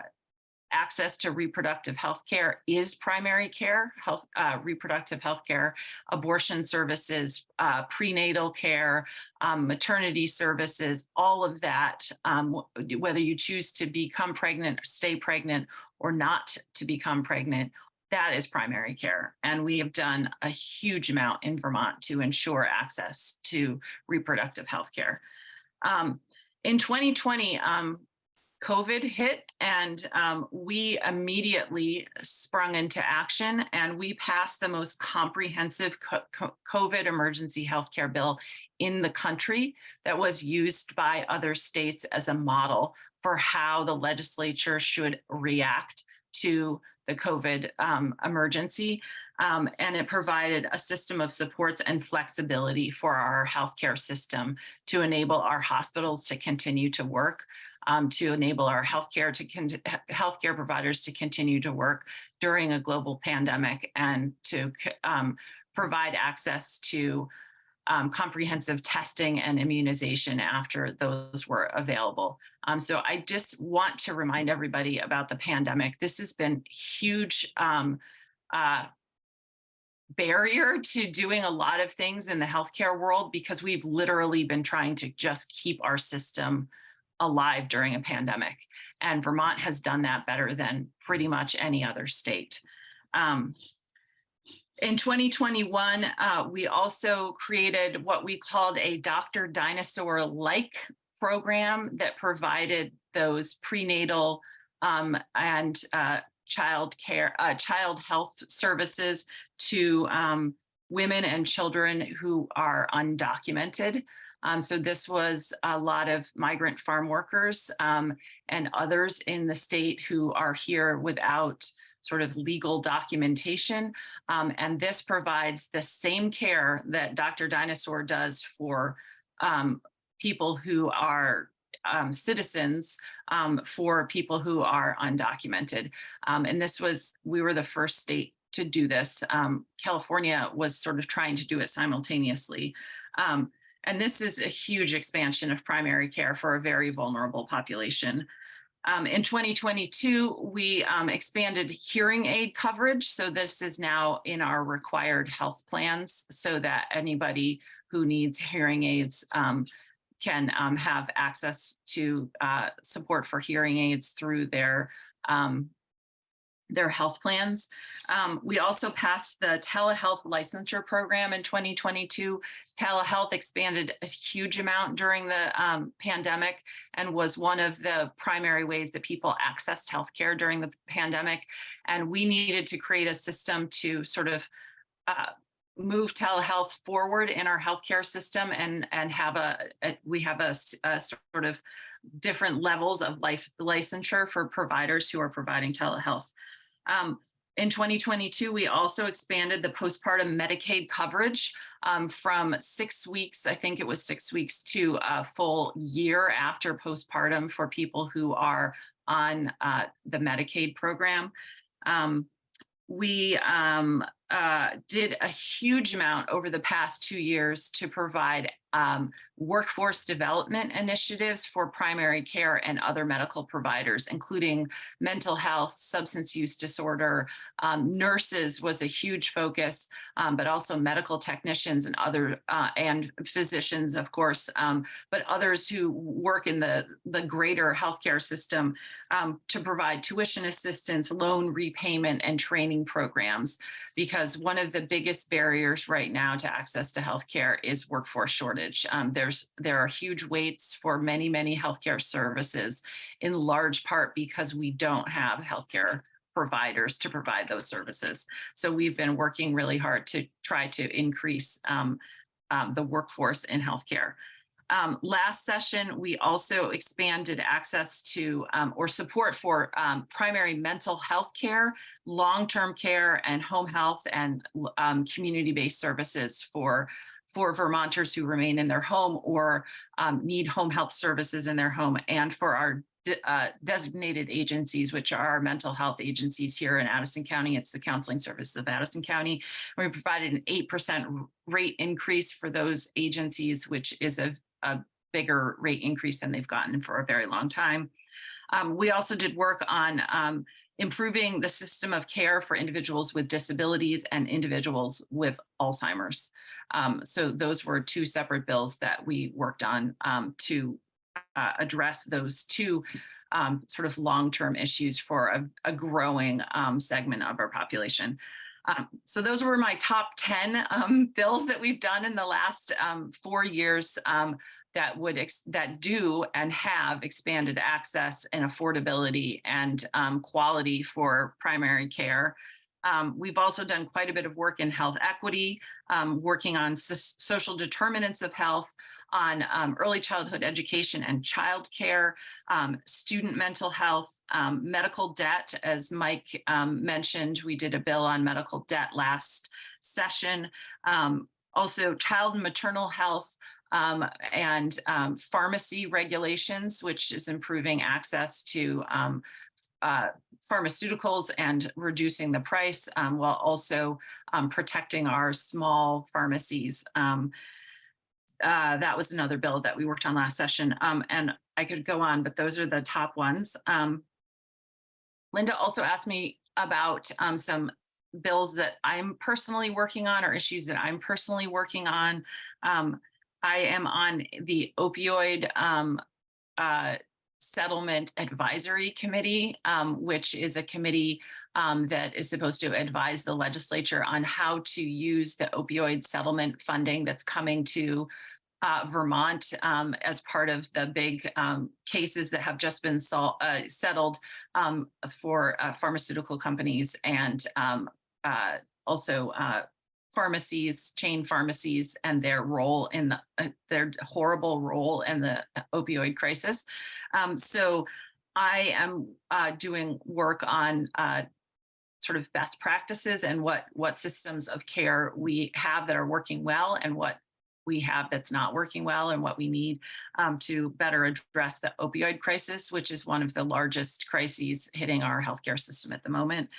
access to reproductive health care is primary care, health, uh, reproductive health care, abortion services, uh, prenatal care, um, maternity services, all of that, um, whether you choose to become pregnant, stay pregnant, or not to become pregnant, that is primary care. And we have done a huge amount in Vermont to ensure access to reproductive health care. Um, in 2020, um, COVID hit and um, we immediately sprung into action and we passed the most comprehensive co- co- COVID emergency healthcare bill in the country that was used by other states as a model for how the legislature should react to the COVID um, emergency. Um, and it provided a system of supports and flexibility for our healthcare system to enable our hospitals to continue to work, um, to enable our healthcare to healthcare providers to continue to work during a global pandemic, and to um, provide access to um, comprehensive testing and immunization after those were available. Um, so I just want to remind everybody about the pandemic. This has been huge um, uh, barrier to doing a lot of things in the healthcare world because we've literally been trying to just keep our system alive during a pandemic. And Vermont has done that better than pretty much any other state. Um, in 2021, uh, we also created what we called a Dr. Dynasaur-like program that provided those prenatal um, and uh, child care, uh, child health services to um, women and children who are undocumented. Um, so this was a lot of migrant farm workers um, and others in the state who are here without sort of legal documentation. Um, and this provides the same care that Dr. Dynasaur does for um, people who are um, citizens um, for people who are undocumented. Um, and this was, we were the first state to do this. California was sort of trying to do it simultaneously. Um, and this is a huge expansion of primary care for a very vulnerable population. Um, in 2022, we um, expanded hearing aid coverage. So this is now in our required health plans so that anybody who needs hearing aids um, can um, have access to uh, support for hearing aids through their um, their health plans. Um, we also passed the telehealth licensure program in 2022. Telehealth expanded a huge amount during the um, pandemic and was one of the primary ways that people accessed healthcare during the pandemic. And we needed to create a system to sort of uh, move telehealth forward in our healthcare system and and have a, a we have a, a, sort of different levels of life licensure for providers who are providing telehealth. Um, in 2022, we also expanded the postpartum Medicaid coverage um, from six weeks, I think it was six weeks, to a full year after postpartum for people who are on uh, the Medicaid program. Um, we um, uh, did a huge amount over the past two years to provide um, workforce development initiatives for primary care and other medical providers, including mental health, substance use disorder, um, nurses was a huge focus, um, but also medical technicians and other uh, and physicians, of course, um, but others who work in the, the greater healthcare system um, to provide tuition assistance, loan repayment, and training programs. Because one of the biggest barriers right now to access to healthcare is workforce shortage. Um, there's there are huge waits for many, many healthcare services, in large part because we don't have healthcare providers to provide those services. So we've been working really hard to try to increase um, um, the workforce in healthcare. Um, last session, we also expanded access to um, or support for um, primary mental health care, long-term care, and home health and um, community-based services for for Vermonters who remain in their home or um, need home health services in their home and for our de uh, designated agencies, which are our mental health agencies here in Addison County. It's the Counseling Services of Addison County. We provided an 8% rate increase for those agencies, which is a, a bigger rate increase than they've gotten for a very long time. Um, we also did work on um, improving the system of care for individuals with disabilities and individuals with Alzheimer's. Um, so those were two separate bills that we worked on um, to uh, address those two um, sort of long-term issues for a, a growing um, segment of our population. Um, so those were my top 10 um, bills that we've done in the last four years. that would, that do and have expanded access and affordability and quality for primary care. Um, we've also done quite a bit of work in health equity, um, working on social determinants of health, on um, early childhood education and childcare, um, student mental health, um, medical debt. As Mike um, mentioned, we did a bill on medical debt last session. Um, also, child and maternal health um, and pharmacy regulations, which is improving access to uh, pharmaceuticals and reducing the price um, while also um, protecting our small pharmacies. Um, uh, that was another bill that we worked on last session. Um, and I could go on, but those are the top ones. Um, Linda also asked me about um, some bills that I'm personally working on or issues that I'm personally working on. I am on the opioid uh, settlement advisory committee, um, which is a committee um, that is supposed to advise the legislature on how to use the opioid settlement funding that's coming to uh, Vermont um, as part of the big um, cases that have just been uh, settled um, for uh, pharmaceutical companies and um, uh, also uh, pharmacies, chain pharmacies, and their role in the uh, their horrible role in the opioid crisis. Um, so I am uh, doing work on uh, sort of best practices and what what systems of care we have that are working well and what we have that's not working well and what we need um, to better address the opioid crisis, which is one of the largest crises hitting our healthcare system at the moment.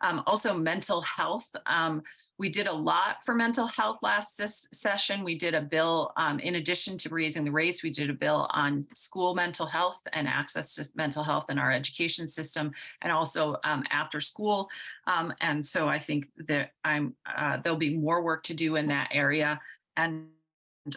Um, also mental health. Um, we did a lot for mental health last ses- session. We did a bill, um, in addition to raising the rates, we did a bill on school mental health and access to mental health in our education system and also um, after school. Um, and so I think that I'm, uh, there'll be more work to do in that area. And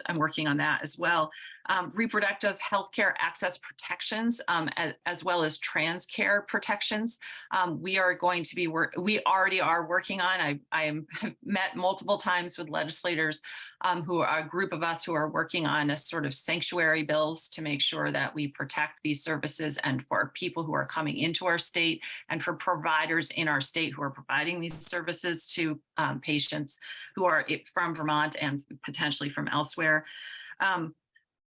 I'm working on that as well. Um, reproductive healthcare access protections, um, as, as, well as trans care protections. Um, we are going to be. We already are working on. I I am met multiple times with legislators um, who are a group of us who are working on a sort of sanctuary bills to make sure that we protect these services and for people who are coming into our state and for providers in our state who are providing these services to um, patients who are from Vermont and potentially from elsewhere. Um,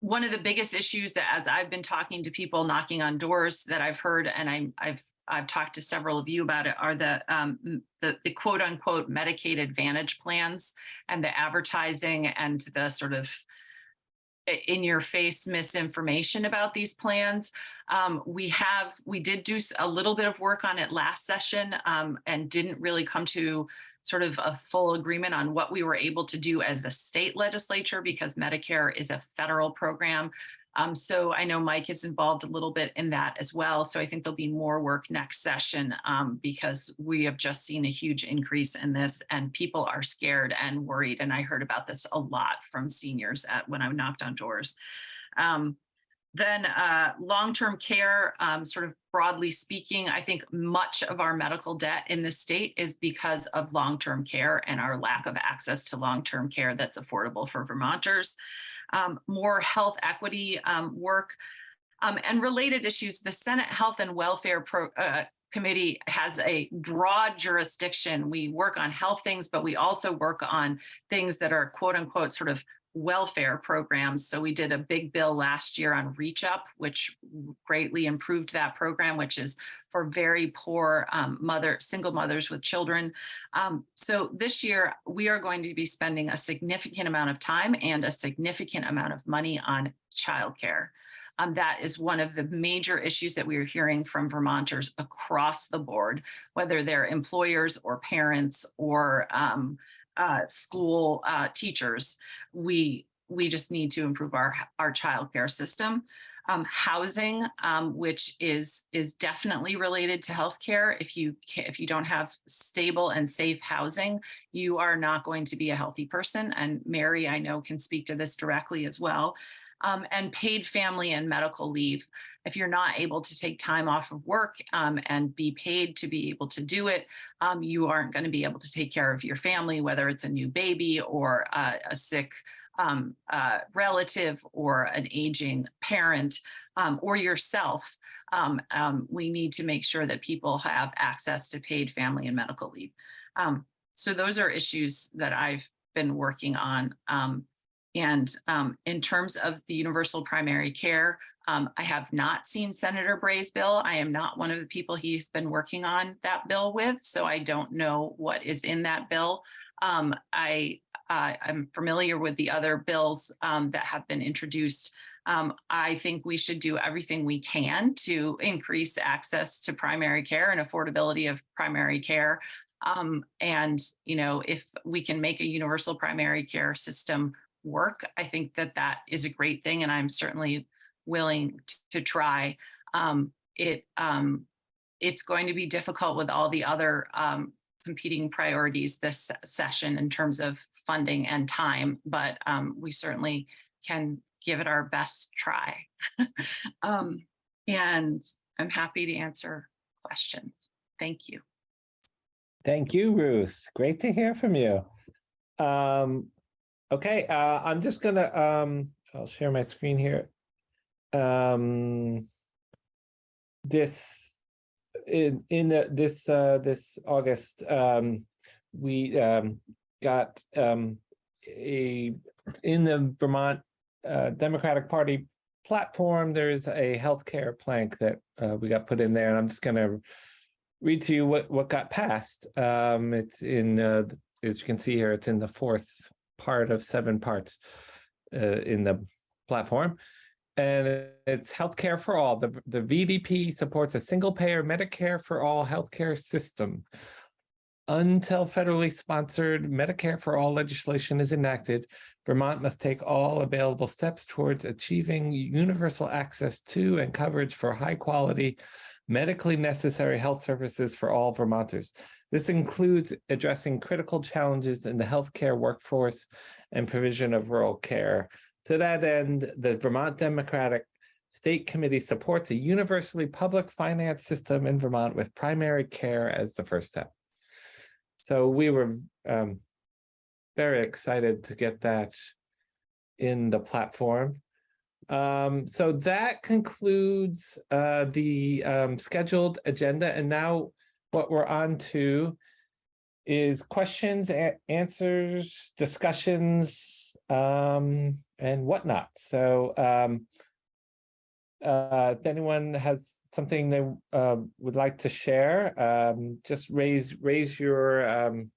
one of the biggest issues that as I've been talking to people knocking on doors that I've heard, and I, I've I've talked to several of you about it, are the um, the, the quote unquote Medicaid Advantage plans and the advertising and the sort of in your face misinformation about these plans. Um, we have, we did do a little bit of work on it last session um, and didn't really come to sort of a full agreement on what we were able to do as a state legislature because Medicare is a federal program. Um, so I know Mike is involved a little bit in that as well. So I think there'll be more work next session um, because we have just seen a huge increase in this and people are scared and worried. And I heard about this a lot from seniors at when I knocked on doors. Um, then uh, long-term care, um, sort of broadly speaking, I think much of our medical debt in the state is because of long-term care and our lack of access to long-term care that's affordable for Vermonters. Um, more health equity um, work um, and related issues. The Senate Health and Welfare Pro, uh, Committee has a broad jurisdiction. We work on health things, but we also work on things that are quote unquote sort of welfare programs. So we did a big bill last year on Reach Up, which greatly improved that program, which is for very poor um, mother, single mothers with children. Um, so this year we are going to be spending a significant amount of time and a significant amount of money on childcare. Um, that is one of the major issues that we are hearing from Vermonters across the board, whether they're employers or parents or um, uh, school uh, teachers, we we just need to improve our our childcare system. Um, housing, um, which is is definitely related to healthcare. If you if you don't have stable and safe housing, you are not going to be a healthy person. And Mary, I know, can speak to this directly as well. Um, and paid family and medical leave. If you're not able to take time off of work um, and be paid to be able to do it, um, you aren't going to be able to take care of your family, whether it's a new baby or uh, a sick uh, relative or an aging parent um, or yourself, um, we need to make sure that people have access to paid family and medical leave. So those are issues that I've been working on. Um, and um, in terms of the universal primary care, um, I have not seen Senator Bray's bill. I am not one of the people he's been working on that bill with, so I don't know what is in that bill. Um, I uh, I'm familiar with the other bills um, that have been introduced. Um, I think we should do everything we can to increase access to primary care and affordability of primary care. Um, and, you know, if we can make a universal primary care system work, I think that that is a great thing. And I'm certainly willing to try. Um, it, um, it's going to be difficult with all the other, um, competing priorities this session in terms of funding and time, but, um, we certainly can give it our best try. Um, and I'm happy to answer questions. Thank you. Thank you, Ruth. Great to hear from you. Um, okay, uh, I'm just gonna, um, I'll share my screen here. Um, this, in, in the, this, uh, this August, um, we, um, got, um, a, in the Vermont, uh, Democratic Party platform, there's a healthcare plank that, uh, we got put in there, and I'm just gonna read to you what, what got passed. Um, it's in, uh, as you can see here, it's in the fourth part of seven parts uh, in the platform. And it's healthcare for all. The, the VDP supports a single payer Medicare for all healthcare system. Until federally sponsored Medicare for all legislation is enacted, Vermont must take all available steps towards achieving universal access to and coverage for high quality medically necessary health services for all Vermonters. This includes addressing critical challenges in the healthcare workforce and provision of rural care. To that end, the Vermont Democratic State Committee supports a universally public finance system in Vermont with primary care as the first step. So we were um, very excited to get that in the platform. Um, so that concludes uh, the um, scheduled agenda. And now what we're on to is questions, answers, discussions, um, and whatnot. So um, uh, if anyone has something they uh, would like to share, um, just raise raise your um,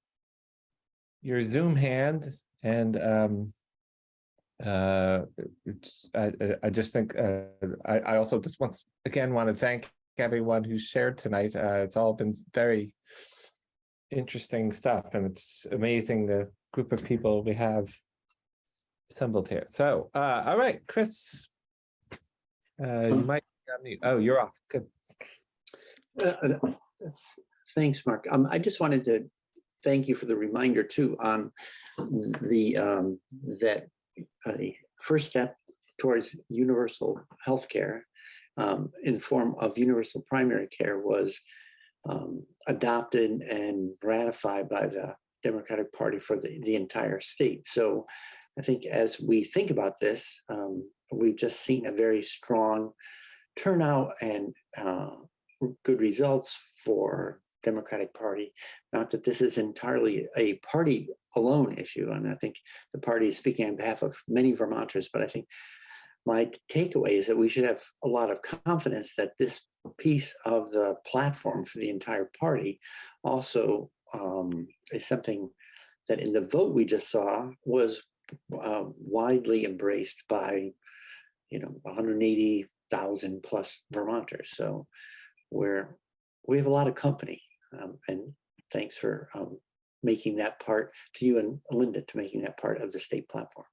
your Zoom hand and uh, I, I- just think, uh, I, I also just once again want to thank everyone who shared tonight. Uh, it's all been very interesting stuff and it's amazing the group of people we have assembled here. So, uh, all right, Chris. Uh, you might, be on mute. oh, you're off. Good. Uh, uh, Thanks, Mark. Um, I just wanted to thank you for the reminder too on the, um, that a first step towards universal healthcare um, in form of universal primary care was um, adopted and ratified by the Democratic Party for the, the entire state. So I think as we think about this, um, we've just seen a very strong turnout and uh, good results for Democratic Party. Not that this is entirely a party alone issue, and I think the party is speaking on behalf of many Vermonters, but I think my takeaway is that we should have a lot of confidence that this piece of the platform for the entire party also um, is something that in the vote we just saw was uh, widely embraced by, you know, 180,000 plus Vermonters. So we're we have a lot of company, um, and thanks for um, making that part to you and Linda to making that part of the state platform.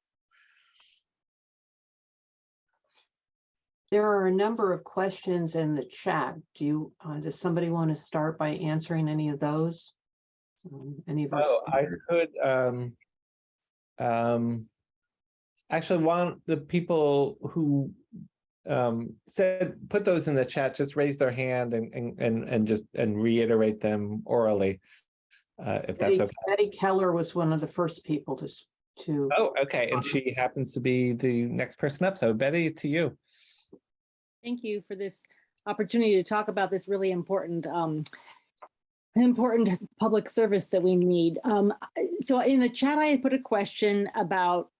There are a number of questions in the chat. Do you, uh, does somebody want to start by answering any of those? Um, Any of us? Oh, I could, um, um, actually, one, the people who um, said, put those in the chat, just raise their hand and, and, and, and just, and reiterate them orally. Uh, if that's Betty okay. Betty Keller was one of the first people to, to, Oh, okay. And she happens to be the next person up. So Betty, to you. Thank you for this opportunity to talk about this really important, um, important public service that we need. Um, so in the chat, I had put a question about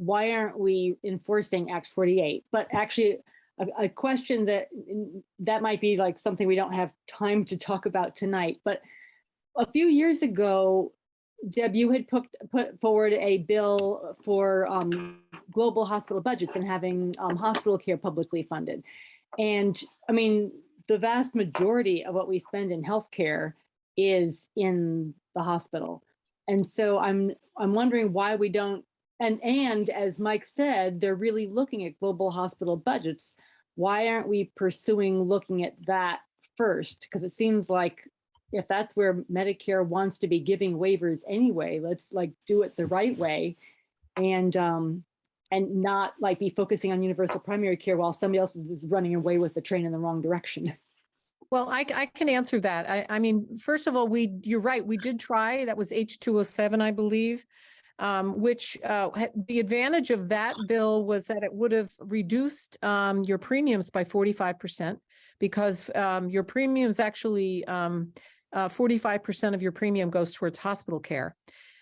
why aren't we enforcing Act 48? But actually, a, a question that, that might be like something we don't have time to talk about tonight. But a few years ago, Deb, you had put, put forward a bill for um, global hospital budgets and having um, hospital care publicly funded. And I mean, the vast majority of what we spend in healthcare is in the hospital. And so I'm, I'm wondering why we don't, and, and as Mike said, they're really looking at global hospital budgets. Why aren't we pursuing looking at that first? Because it seems like if that's where Medicare wants to be giving waivers anyway, let's like do it the right way. And, um, and not like be focusing on universal primary care while somebody else is running away with the train in the wrong direction. Well, I, I can answer that. I, I mean, first of all, we, you're right, we did try, that was H two oh seven, I believe. Um, which, uh, the advantage of that bill was that it would have reduced, um, your premiums by forty-five percent. Because, um, your premiums actually, um, uh, of your premium goes towards hospital care.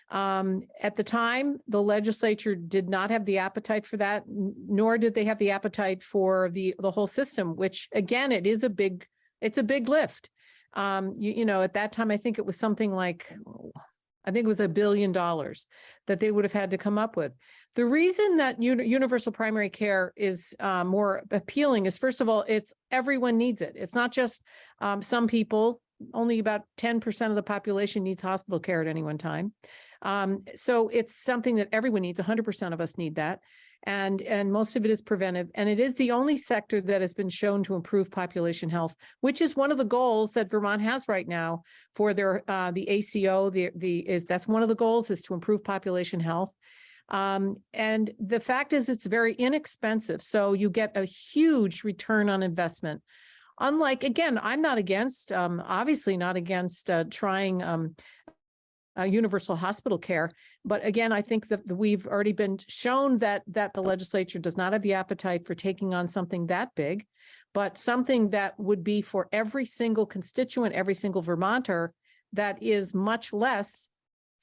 Um, at the time, the legislature did not have the appetite for that, nor did they have the appetite for the, the whole system, which again, it is a big, it's a big lift. Um, you, you know, at that time, I think it was something like, I think it was a billion dollars that they would have had to come up with. The reason that universal primary care is uh, more appealing is first of all, it's everyone needs it. It's not just um, some people, only about ten percent of the population needs hospital care at any one time. Um, so it's something that everyone needs. hundred percent of us need that. And, and most of it is preventive. And it is the only sector that has been shown to improve population health, which is one of the goals that Vermont has right now for their, uh, the ACO, the, the, is, that's one of the goals is to improve population health. Um, and the fact is it's very inexpensive. So you get a huge return on investment. Unlike, again, I'm not against, um, obviously not against, uh, trying, um, uh, universal hospital care. But again, I think that we've already been shown that, that the legislature does not have the appetite for taking on something that big, but something that would be for every single constituent, every single Vermonter that is much less.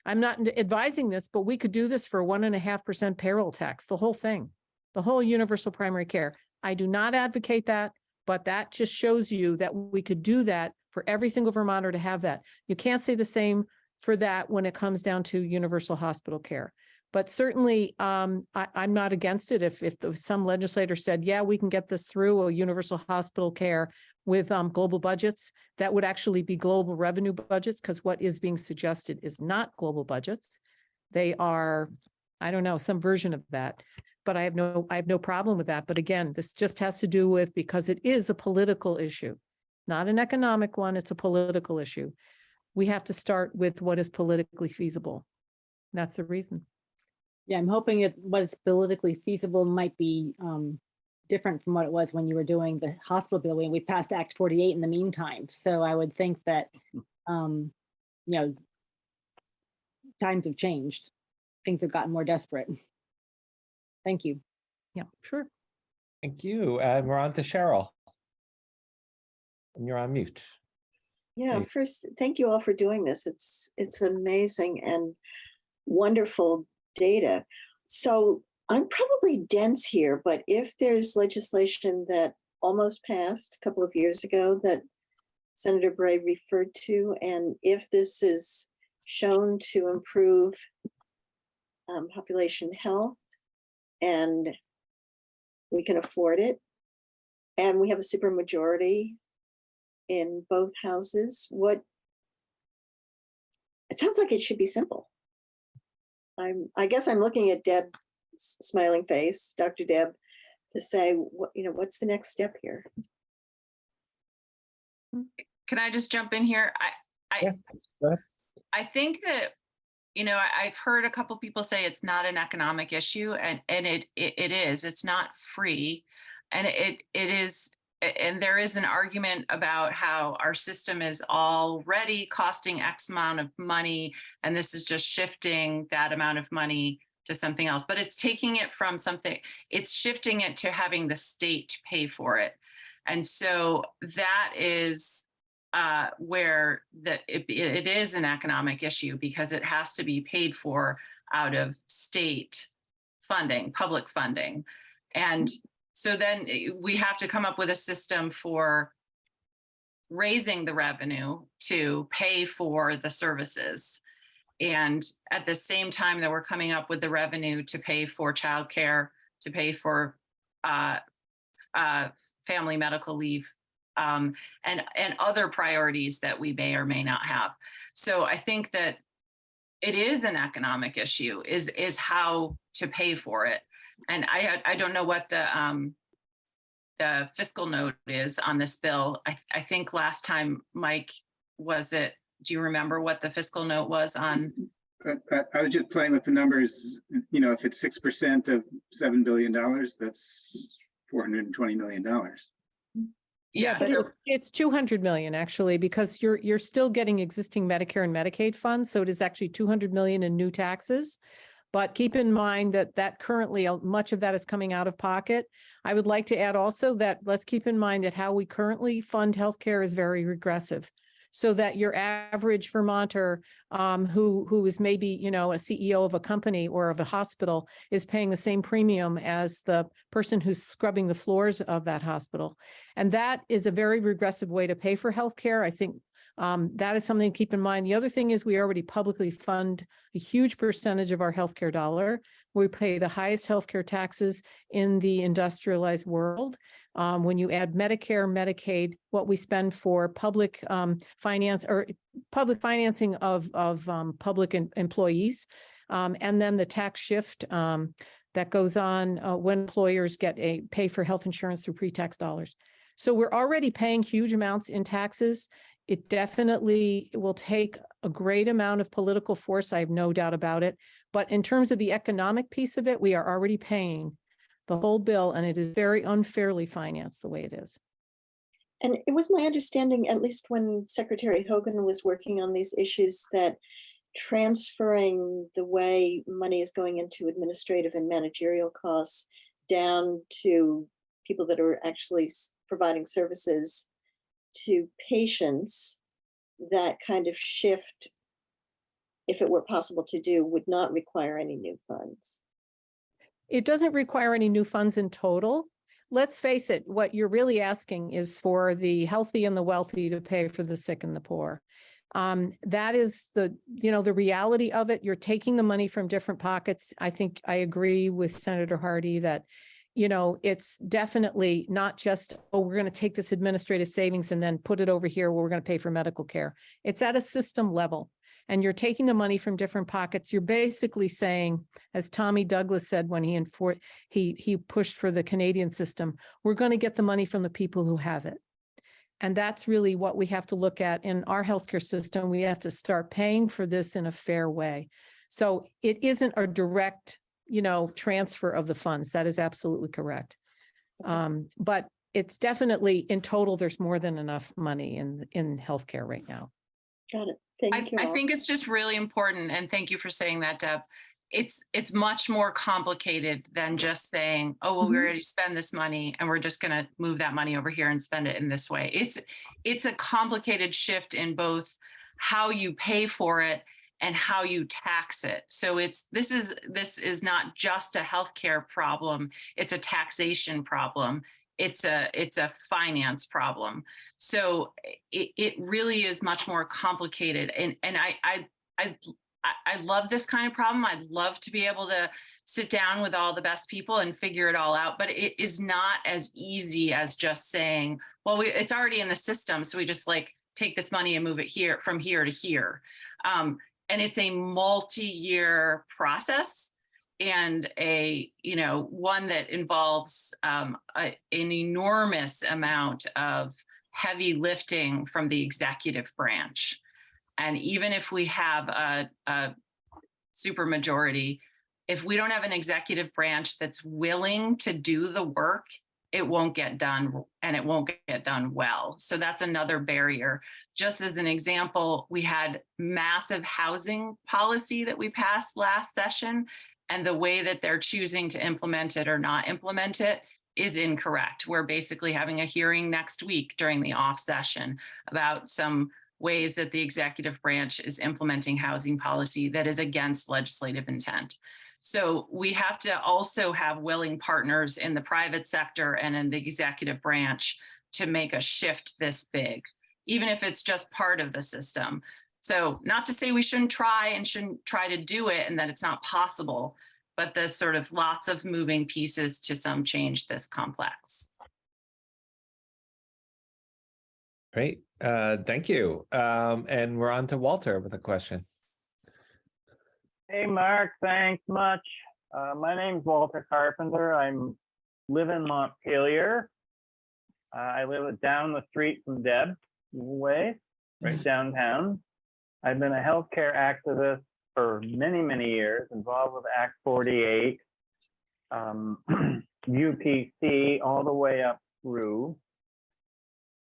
I'm not advising this, but we could do this for one and a half percent payroll tax, the whole thing, the whole universal primary care. I do not advocate that, but that just shows you that we could do that for every single Vermonter to have that. You can't say the same for that when it comes down to universal hospital care. But certainly, um, I, I'm not against it. If, if the- some legislator said, yeah, we can get this through a universal hospital care with, um, global budgets, that would actually be global revenue budgets, because what is being suggested is not global budgets. They are, I don't know, some version of that. But I have no, I have no problem with that. But again, this just has to do with, because it is a political issue, not an economic one, it's a political issue we have to start with what is politically feasible. That's the reason. Yeah, I'm hoping that what is politically feasible might be um, different from what it was when you were doing the hospital bill, when we passed Act 48 in the meantime. So I would think that, um, you know, times have changed. Things have gotten more desperate. Thank you. Yeah, sure. Thank you. And we're on to Cheryl. And you're on mute. Yeah, first, thank you all for doing this. It's, it's amazing and wonderful data. So I'm probably dense here, but if there's legislation that almost passed a couple of years ago that Senator Bray referred to, and if this is shown to improve um, population health and we can afford it, and we have a supermajority in both houses, what? It sounds like it should be simple. I'm, I guess I'm looking at Deb's smiling face, Dr. Deb, to say, what, you know, what's the next step here? Can I just jump in here? I, I, Yes. I think that, you know, I, I've heard a couple people say it's not an economic issue and, and it, it, it is, it's not free. And it, it is, a- and there is an argument about how our system is already costing X amount of money. And this is just shifting that amount of money to something else, but it's taking it from something, it's shifting it to having the state pay for it. And so that is uh, where that it, it is an economic issue because it has to be paid for out of state funding, public funding. And so then eh, we have to come up with a system for raising the revenue to pay for the services. And at the same time that we're coming up with the revenue to pay for childcare, to pay for uh, uh, family medical leave, um, and, and other priorities that we may or may not have. So I think that it is an economic issue, is, is how to pay for it. And I, I don't know what the, um, the fiscal note is on this bill. I, I think last time, Mike, was it, do you remember what the fiscal note was on? I, I- I was just playing with the numbers, you know, if it's six percent of seven billion dollars, that's four hundred and twenty million dollars. Yeah, But so- it- it's two hundred million actually, because you're, you're still getting existing Medicare and Medicaid funds, so it is actually two hundred million in new taxes. But keep in mind that that currently, uh, much of that is coming out of pocket. I would like to add also that let's keep in mind that how we currently fund healthcare is very regressive. So that your average Vermonter, um, who, who is maybe, you know, a CEO of a company or of a hospital is paying the same premium as the person who's scrubbing the floors of that hospital. And that is a very regressive way to pay for healthcare. I think um, that is something to keep in mind. The other thing is we already publicly fund a huge percentage of our healthcare dollar. We pay the highest healthcare taxes in the industrialized world. Um, when you add Medicare, Medicaid, what we spend for public um, finance or public financing of, of um, public em- employees. Um, and then the tax shift um, that goes on uh, when employers get a pay for health insurance through pre-tax dollars. So we're already paying huge amounts in taxes. It definitely will take a great amount of political force. I have no doubt about it. But in terms of the economic piece of it, we are already paying the whole bill and it is very unfairly financed the way it is. And it was my understanding, at least when Secretary Hogan was working on these issues, that transferring the way money is going into administrative and managerial costs down to people that are actually providing services to patients, that kind of shift, if it were possible to do, would not require any new funds. It doesn't require any new funds in total. Let's face it, what you're really asking is for the healthy and the wealthy to pay for the sick and the poor. Um, that is the, you know, the reality of it. You're taking the money from different pockets. I think I agree with Senator Hardy that, you know, it's definitely not just, oh, we're going to take this administrative savings and then put it over here where we're going to pay for medical care. It's at a system level. And you're taking the money from different pockets. You're basically saying, as Tommy Douglas said when he he he pushed for the Canadian system, we're going to get the money from the people who have it. And that's really what we have to look at in our healthcare system. We have to start paying for this in a fair way. So it isn't a direct, you know, transfer of the funds. That is absolutely correct. Um, but it's definitely in total, there's more than enough money in in healthcare right now. Got it. I, Thank you. I all. think it's just really important, and thank you for saying that, Deb. It's, it's much more complicated than just saying, oh, well, we Mhm. already spend this money and we're just gonna move that money over here and spend it in this way. It's, it's a complicated shift in both how you pay for it and how you tax it. So it's, this is, this is not just a healthcare problem, it's a taxation problem. It's a, it's a finance problem. So it, it really is much more complicated. And, and I, I, I, I- love this kind of problem. I'd love to be able to sit down with all the best people and figure it all out, but it is not as easy as just saying, well, we, it's already in the system. So we just like take this money and move it here from here to here. Um, and it's a multi-year process and a, you know, one that involves um, a, an enormous amount of heavy lifting from the executive branch. And even if we have a, a supermajority, if we don't have an executive branch that's willing to do the work, it won't get done and it won't get done well. So that's another barrier. Just as an example, we had massive housing policy that we passed last session And the way that they're choosing to implement it or not implement it is incorrect. We're basically having a hearing next week during the off session about some ways that the executive branch is implementing housing policy that is against legislative intent. So we have to also have willing partners in the private sector and in the executive branch to make a shift this big, even if it's just part of the system. So not to say we shouldn't try and shouldn't try to do it and that it's not possible, but there's sort of lots of moving pieces to some change this complex. Great, uh, thank you. Um, and we're on to Walter with a question. Hey, Mark, thanks much. Uh, my name's Walter Carpenter. I'm live in Montpelier. Uh, I live down the street from Deb way, right downtown. I've been a healthcare activist for many, many years, involved with Act 48, um, UPC, all the way up through.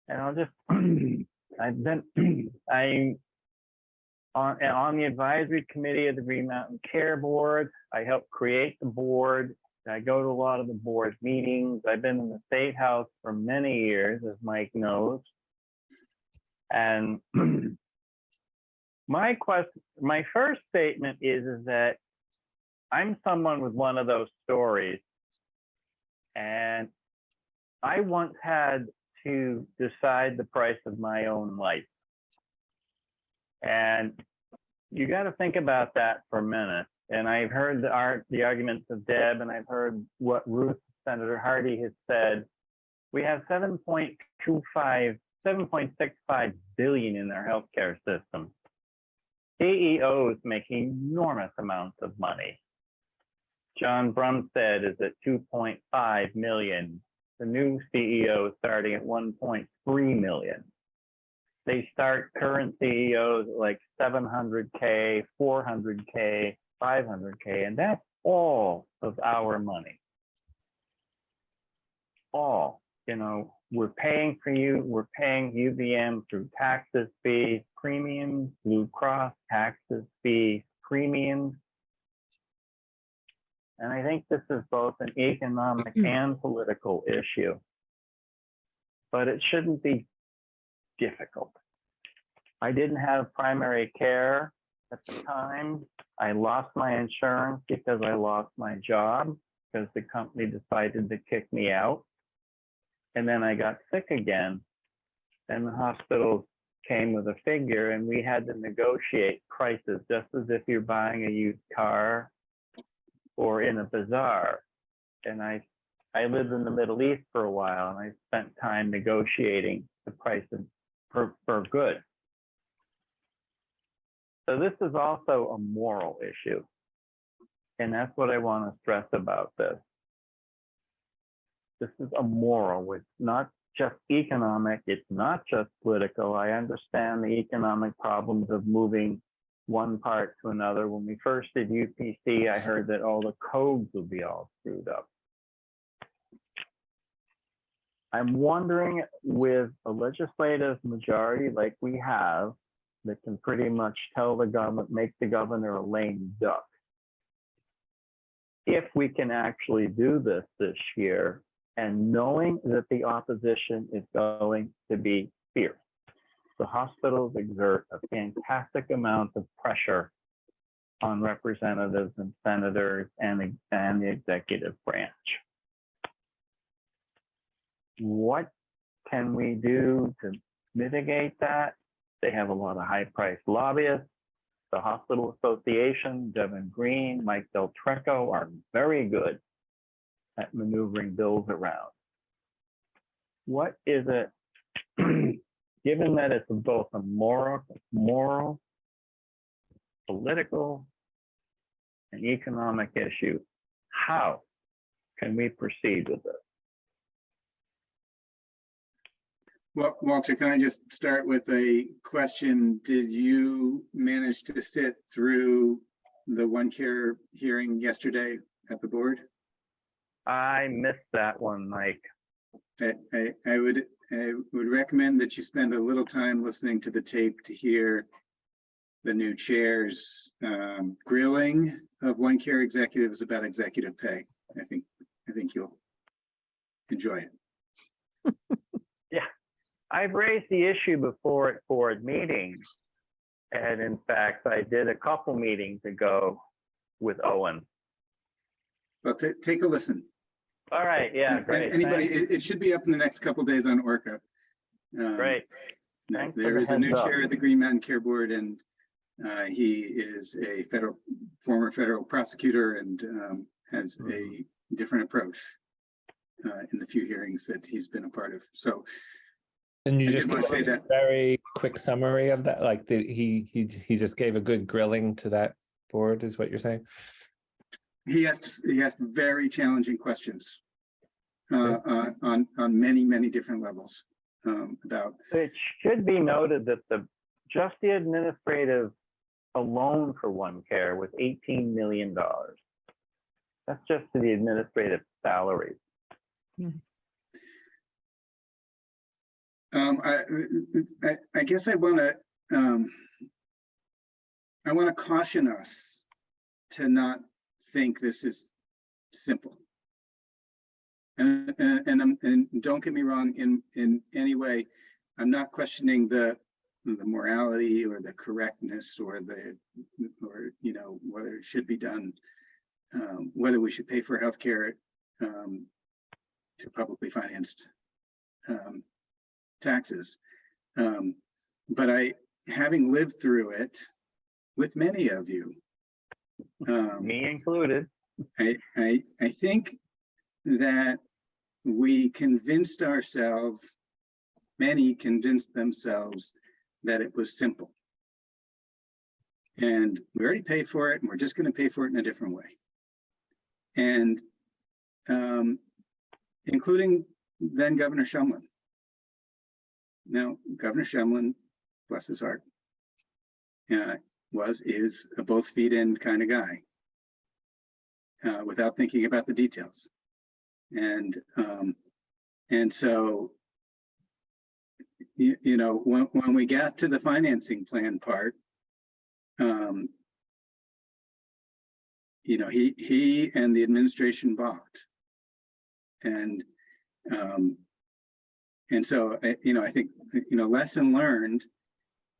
And I'll just, I've been, I on, on the advisory committee of the Green Mountain Care Board. I helped create the board. I go to a lot of the board meetings. I've been in the State House for many years, as Mike knows. And my question, my first statement is, is that I'm someone with one of those stories. And I once had to decide the price of my own life. And you got to think about that for a minute. And I've heard the art, the arguments of Deb, and I've heard what Ruth, Senator Hardy has said. We have 7.25, 7.65 billion in their healthcare system. CEOs make enormous amounts of money. John Brumsted is at 2.5 million. The new CEO is starting at 1.3 million they start current CEOs at like 700K, 400K, 500K, and that's all of our money. All, you know, we're paying for you, we're paying UVM through taxes, fees, premiums, Blue Cross, taxes, fees, premiums. And I think this is both an economic hmm. and political issue. But it shouldn't be difficult. I didn't have primary care at the time. I lost my insurance because I lost my job because the company decided to kick me out. And then I got sick again. And the hospitals came with a figure and we had to negotiate prices just as if you're buying a used car or in a bazaar. And I I lived in the Middle East for a while and I spent time negotiating the prices for, for good. So this is also a moral issue. And that's what I want to stress about this. This is a moral, it's not just economic, it's not just political. I understand the economic problems of moving one part to another. When we first did UPC, I heard that all the codes would be all screwed up. I'm wondering with a legislative majority like we have, that can pretty much tell the government, make the governor a lame duck. If we can actually do this this year and knowing that the opposition is going to be fierce, the hospitals exert a fantastic amount of pressure on representatives and senators and, and the executive branch. What can we do to mitigate that? They have a lot of high-priced lobbyists. The Hospital Association, Devin Green, Mike Del Trecco are very good at maneuvering bills around. What is it, given that it's both a moral, moral, political, and economic issue, how can we proceed with this? Well, Walter, can I just start with a question? Did you manage to sit through the one care hearing yesterday at the board? I missed that one, Mike. I, I, I would, I would recommend that you spend a little time listening to the tape to hear the new chair's um, grilling of one care executives about executive pay. I think, I think you'll enjoy it. Yeah, I've raised the issue before at board meetings. And in fact, I did a couple meetings ago with Owen. But ta- take a listen. All right, yeah, great. Anybody, it, it should be up in the next couple days on Orca. Um, Great. no, Thanks There the is a new up. chair of the Green Mountain Care Board and uh, he is a federal, former federal prosecutor and um, has Mm-hmm. a different approach uh, in the few hearings that he's been a part of. So And you I just wanna say that- very quick summary of that, like did he, he, he just gave a good grilling to that board is what you're saying? He asked, he asked very challenging questions uh, uh, on, on many, many different levels um, about It should be noted that the, just the administrative alone for one care was eighteen million dollars. That's just to the administrative salaries. Um, I, I, I guess I want to, um, I want to caution us to not think this is simple. And, and, and, don't get me wrong, in, in any way, I'm not questioning the, the morality or the correctness or the, or, you know, whether it should be done, um, whether we should pay for healthcare, um, to publicly financed, um, taxes. Um, but I, having lived through it with many of you, um, Me included. I, I, I think that we convinced ourselves, many convinced themselves that it was simple. And we already paid for it and we're just gonna pay for it in a different way. And um, including then Governor Shumlin. Now, Governor Shumlin, bless his heart, uh, was, is a both feet in kind of guy uh, without thinking about the details. And, um, and so, you, you know, when, when we got to the financing plan part, um, you know, he, he and the administration balked. And, um, and so, you know, I think, you know, lesson learned,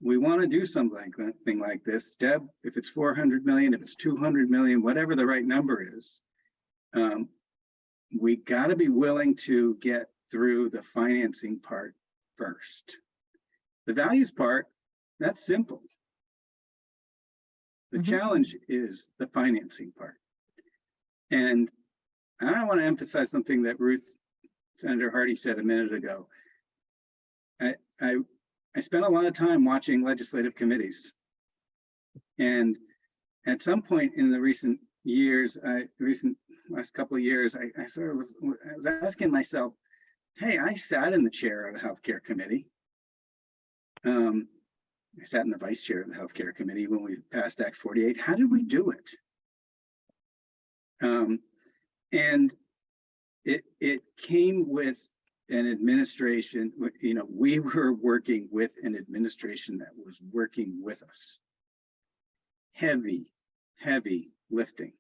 we want to do something like that, thing like this. Deb, if it's 400 million, if it's 200 million, whatever the right number is, um, we got to be willing to get through the financing part first. The values part, that's simple. The Mhm. challenge is the financing part. And I want to emphasize something that Ruth, Senator Hardy said a minute ago. I, I, I spent a lot of time watching legislative committees. And at some point in the recent years, I, recent last couple of years, I, I sort of was, I was asking myself, hey, I sat in the chair of the healthcare committee. Um, I sat in the vice chair of the healthcare committee when we passed Act 48. How did we do it? Um, and it, it came with an administration, you know, we were working with an administration that was working with us. Heavy, heavy lifting.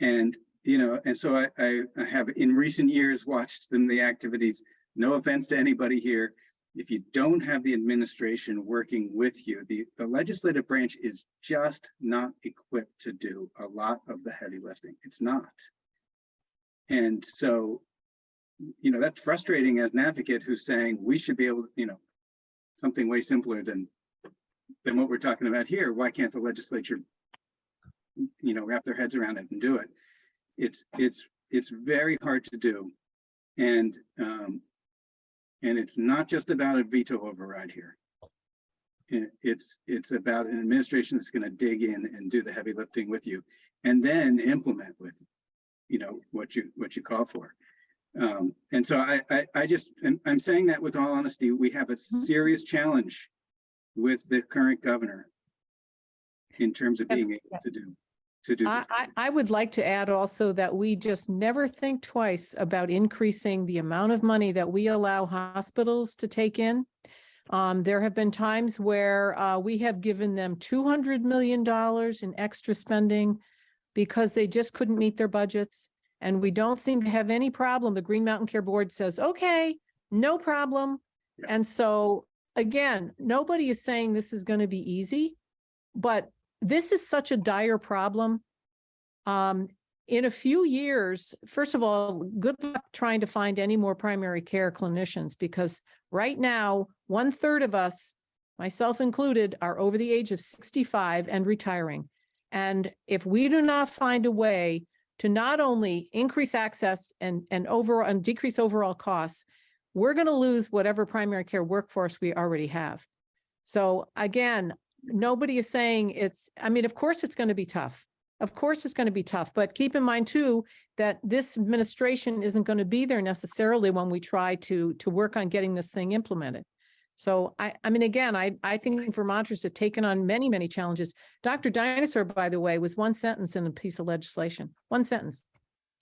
And, you know, and so I, I, I have in recent years watched them, the activities, no offense to anybody here. If you don't have the administration working with you, the, the legislative branch is just not equipped to do a lot of the heavy lifting. It's not. And so, you know, that's frustrating as an advocate who's saying we should be able, to, you know, something way simpler than than what we're talking about here. Why can't the legislature, you know, wrap their heads around it and do it? It's it's it's very hard to do. And um, and it's not just about a veto override here. It's it's about an administration that's going to dig in and do the heavy lifting with you and then implement with, you know, what you what you call for. Um, and so I, I, I just, and I'm saying that with all honesty, we have a serious challenge with the current governor in terms of being able to do, to do I, this. I, I would like to add also that we just never think twice about increasing the amount of money that we allow hospitals to take in. Um, there have been times where, uh, we have given them two hundred million dollars in extra spending because they just couldn't meet their budgets. And we don't seem to have any problem. The Green Mountain Care Board says, okay, no problem. Yeah. And so, again, nobody is saying this is going to be easy, but this is such a dire problem. Um, in a few years, first of all, good luck trying to find any more primary care clinicians because right now, one third of us, myself included, are over the age of sixty-five and retiring. And if we do not find a way to not only increase access and, and over, and decrease overall costs, we're going to lose whatever primary care workforce we already have. So again, nobody is saying it's, I mean, of course, it's going to be tough. Of course, it's going to be tough, but keep in mind too, that this administration isn't going to be there necessarily when we try to, to work on getting this thing implemented. So I, I mean, again, I, I think Vermonters have taken on many, many challenges. Dr. Dynasaur, by the way, was one sentence in a piece of legislation, one sentence.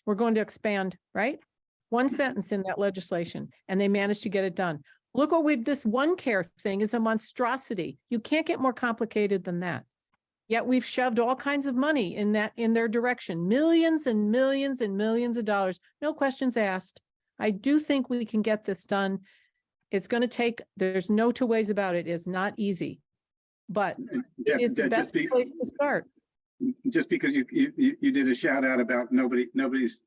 We're going to expand, right? One mm. sentence in that legislation, and they managed to get it done. Look what we've, this one care thing is a monstrosity. You can't get more complicated than that. Yet we've shoved all kinds of money in that, in their direction, millions and millions and millions of dollars, no questions asked. I do think we can get this done. It's going to take, there's no two ways about it. It's not easy. But Deb- it is the best be- place to start. Just because you, you, you you did a shout out about nobody, nobody's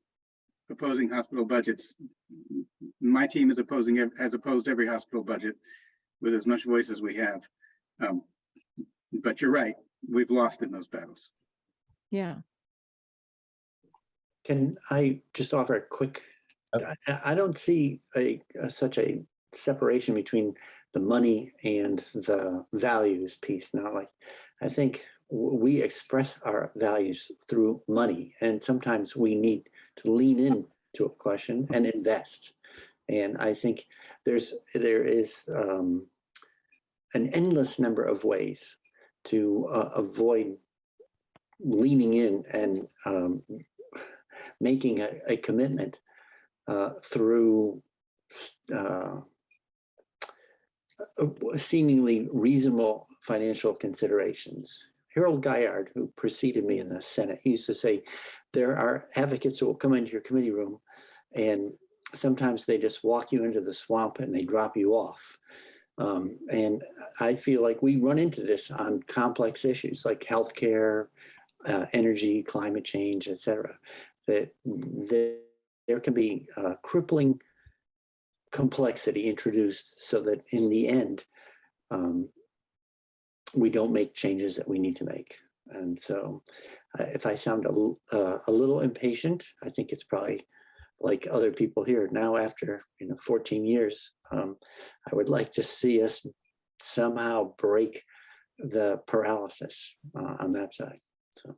opposing hospital budgets. My team is opposing, ev- has opposed every hospital budget with as much voice as we have. Um, But you're right, we've lost in those battles. Yeah. Can I just offer a quick, I, I- I don't see a, a- such a separation between the money and the values piece. Now, like, I think we express our values through money and sometimes we need to lean in to a question and invest. And I think there's, there is um, an endless number of ways to uh, avoid leaning in and um, making a, a commitment uh, through uh, seemingly reasonable financial considerations. Harold Giard, who preceded me in the Senate, used to say, there are advocates who will come into your committee room and sometimes they just walk you into the swamp and they drop you off. Um, and I feel like we run into this on complex issues like healthcare, uh, energy, climate change, et cetera, that, that there can be uh, crippling complexity introduced so that in the end, um, we don't make changes that we need to make. And so uh, if I sound a, uh, a little impatient, I think it's probably like other people here now after, you know, 14 years. Um, I would like to see us somehow break the paralysis uh, on that side. So.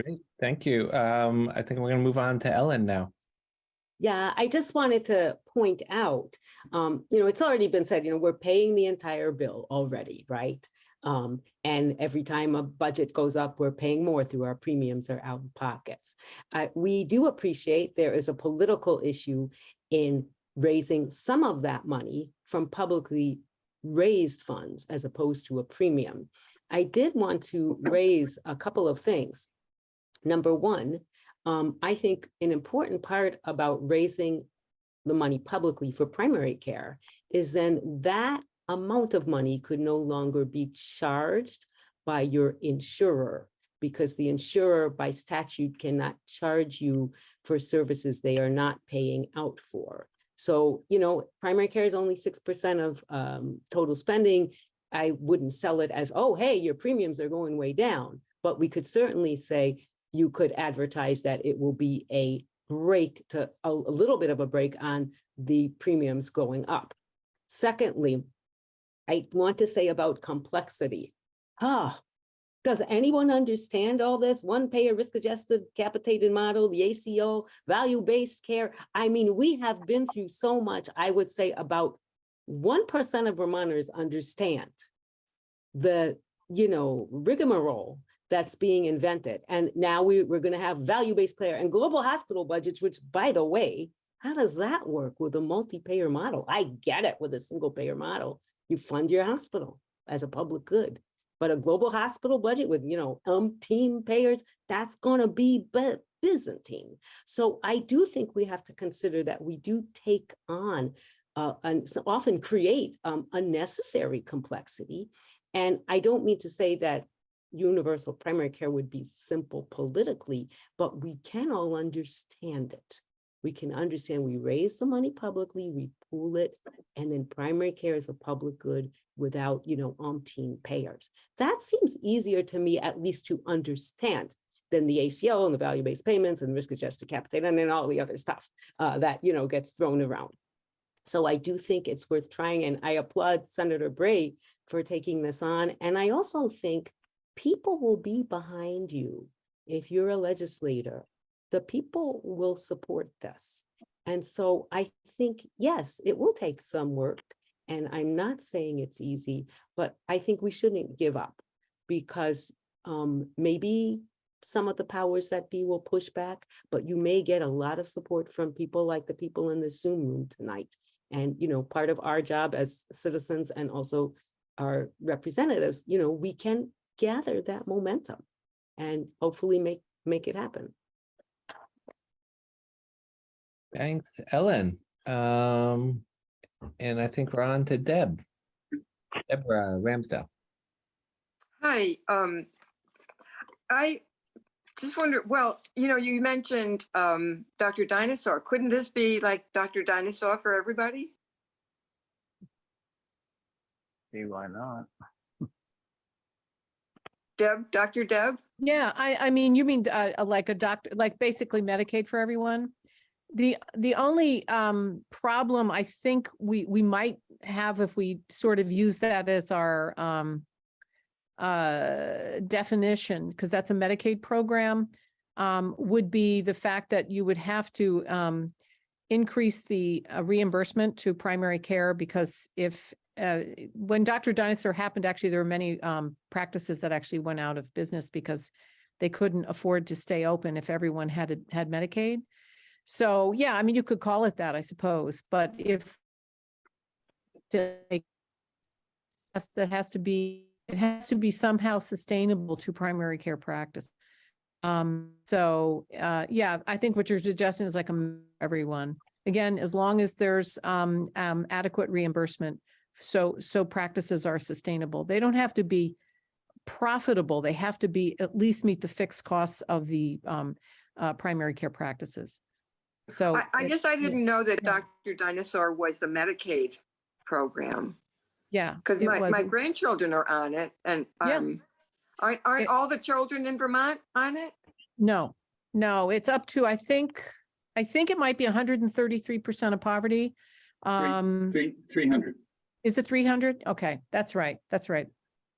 Great, thank you. Um, I think we're gonna move on to Ellen now. Yeah, I just wanted to point out, um, you know, it's already been said, you know, we're paying the entire bill already, right? Um, and every time a budget goes up, we're paying more through our premiums or out of pockets. Uh, we do appreciate there is a political issue in raising some of that money from publicly raised funds as opposed to a premium. I did want to raise a couple of things. Number one, um, I think an important part about raising the money publicly for primary care is then that amount of money could no longer be charged by your insurer because the insurer by statute cannot charge you for services they are not paying out for. So, you know, primary care is only six percent of um, total spending. I wouldn't sell it as, oh, hey, your premiums are going way down. But we could certainly say you could advertise that it will be a break to a, a little bit of a break on the premiums going up. Secondly, I want to say about complexity. Ah, does anyone understand all this? One payer risk adjusted capitated model, the ACO, value-based care. I mean, we have been through so much, I would say about 1% of Vermonters understand the, you know, rigmarole that's being invented. And now we, we're going to have value-based care and global hospital budgets, which by the way, How does that work with a multi-payer model? I get it with a single payer model. You fund your hospital as a public good. But a global hospital budget with, you know, umpteen payers, that's gonna be Byzantine. So I do think we have to consider that we do take on uh, and so often create um, unnecessary complexity. And I don't mean to say that universal primary care would be simple politically, but we can all understand it. We can understand we raise the money publicly, we pool it, and then primary care is a public good without, you know, umpteen payers. That seems easier to me, at least to understand than the ACO and the value-based payments and risk adjusted capitation and then all the other stuff uh, that, you know, gets thrown around. So I do think it's worth trying, and I applaud Senator Bray for taking this on. And I also think people will be behind you if you're a legislator. The people will support this. And so I think, yes, it will take some work. And I'm not saying it's easy, but I think we shouldn't give up because um, maybe some of the powers that be will push back, but you may get a lot of support from people like the people in the Zoom room tonight. And, you know, part of our job as citizens and also our representatives, you know, we can gather that momentum and hopefully make, make it happen. Thanks, Ellen. Um, and I think we're on to Deb. Deborah Ramsdale. Hi, um, I just wonder, well, you know, you mentioned, um, Dr. Dynasaur. Couldn't this be like Dr. Dynasaur for everybody? See, why not? Deb, Dr. Deb? Yeah, I, I mean, you mean uh, uh, like a doctor, like basically Medicaid for everyone? The, the only um, problem I think we, we might have if we sort of use that as our um, uh, definition, because that's a Medicaid program, um, would be the fact that you would have to um, increase the uh, reimbursement to primary care because if uh, when Dr. Dynasaur happened, actually, there were many um, practices that actually went out of business because they couldn't afford to stay open if everyone had a- had Medicaid. So, yeah, I mean, you could call it that, I suppose, but if to has- that has to be, it has to be somehow sustainable to primary care practice. Um, so, uh, yeah, I think what you're suggesting is like a everyone. Again, as long as there's um, um, adequate reimbursement, so, so practices are sustainable. They don't have to be profitable. They have to be, at least meet the fixed costs of the um, uh, primary care practices. So. I, I it- guess I didn't know that yeah. Dr. Dynasaur was the Medicaid program. Yeah. Because my, my wasn't- grandchildren are on it and, Yeah. um, aren't, aren't It- all the children in Vermont on it? No, no, it's up to, I think, I think it might be hundred and thirty-three percent of poverty. Um, Three, three hundred. Is it three hundred? Okay, that's right, that's right.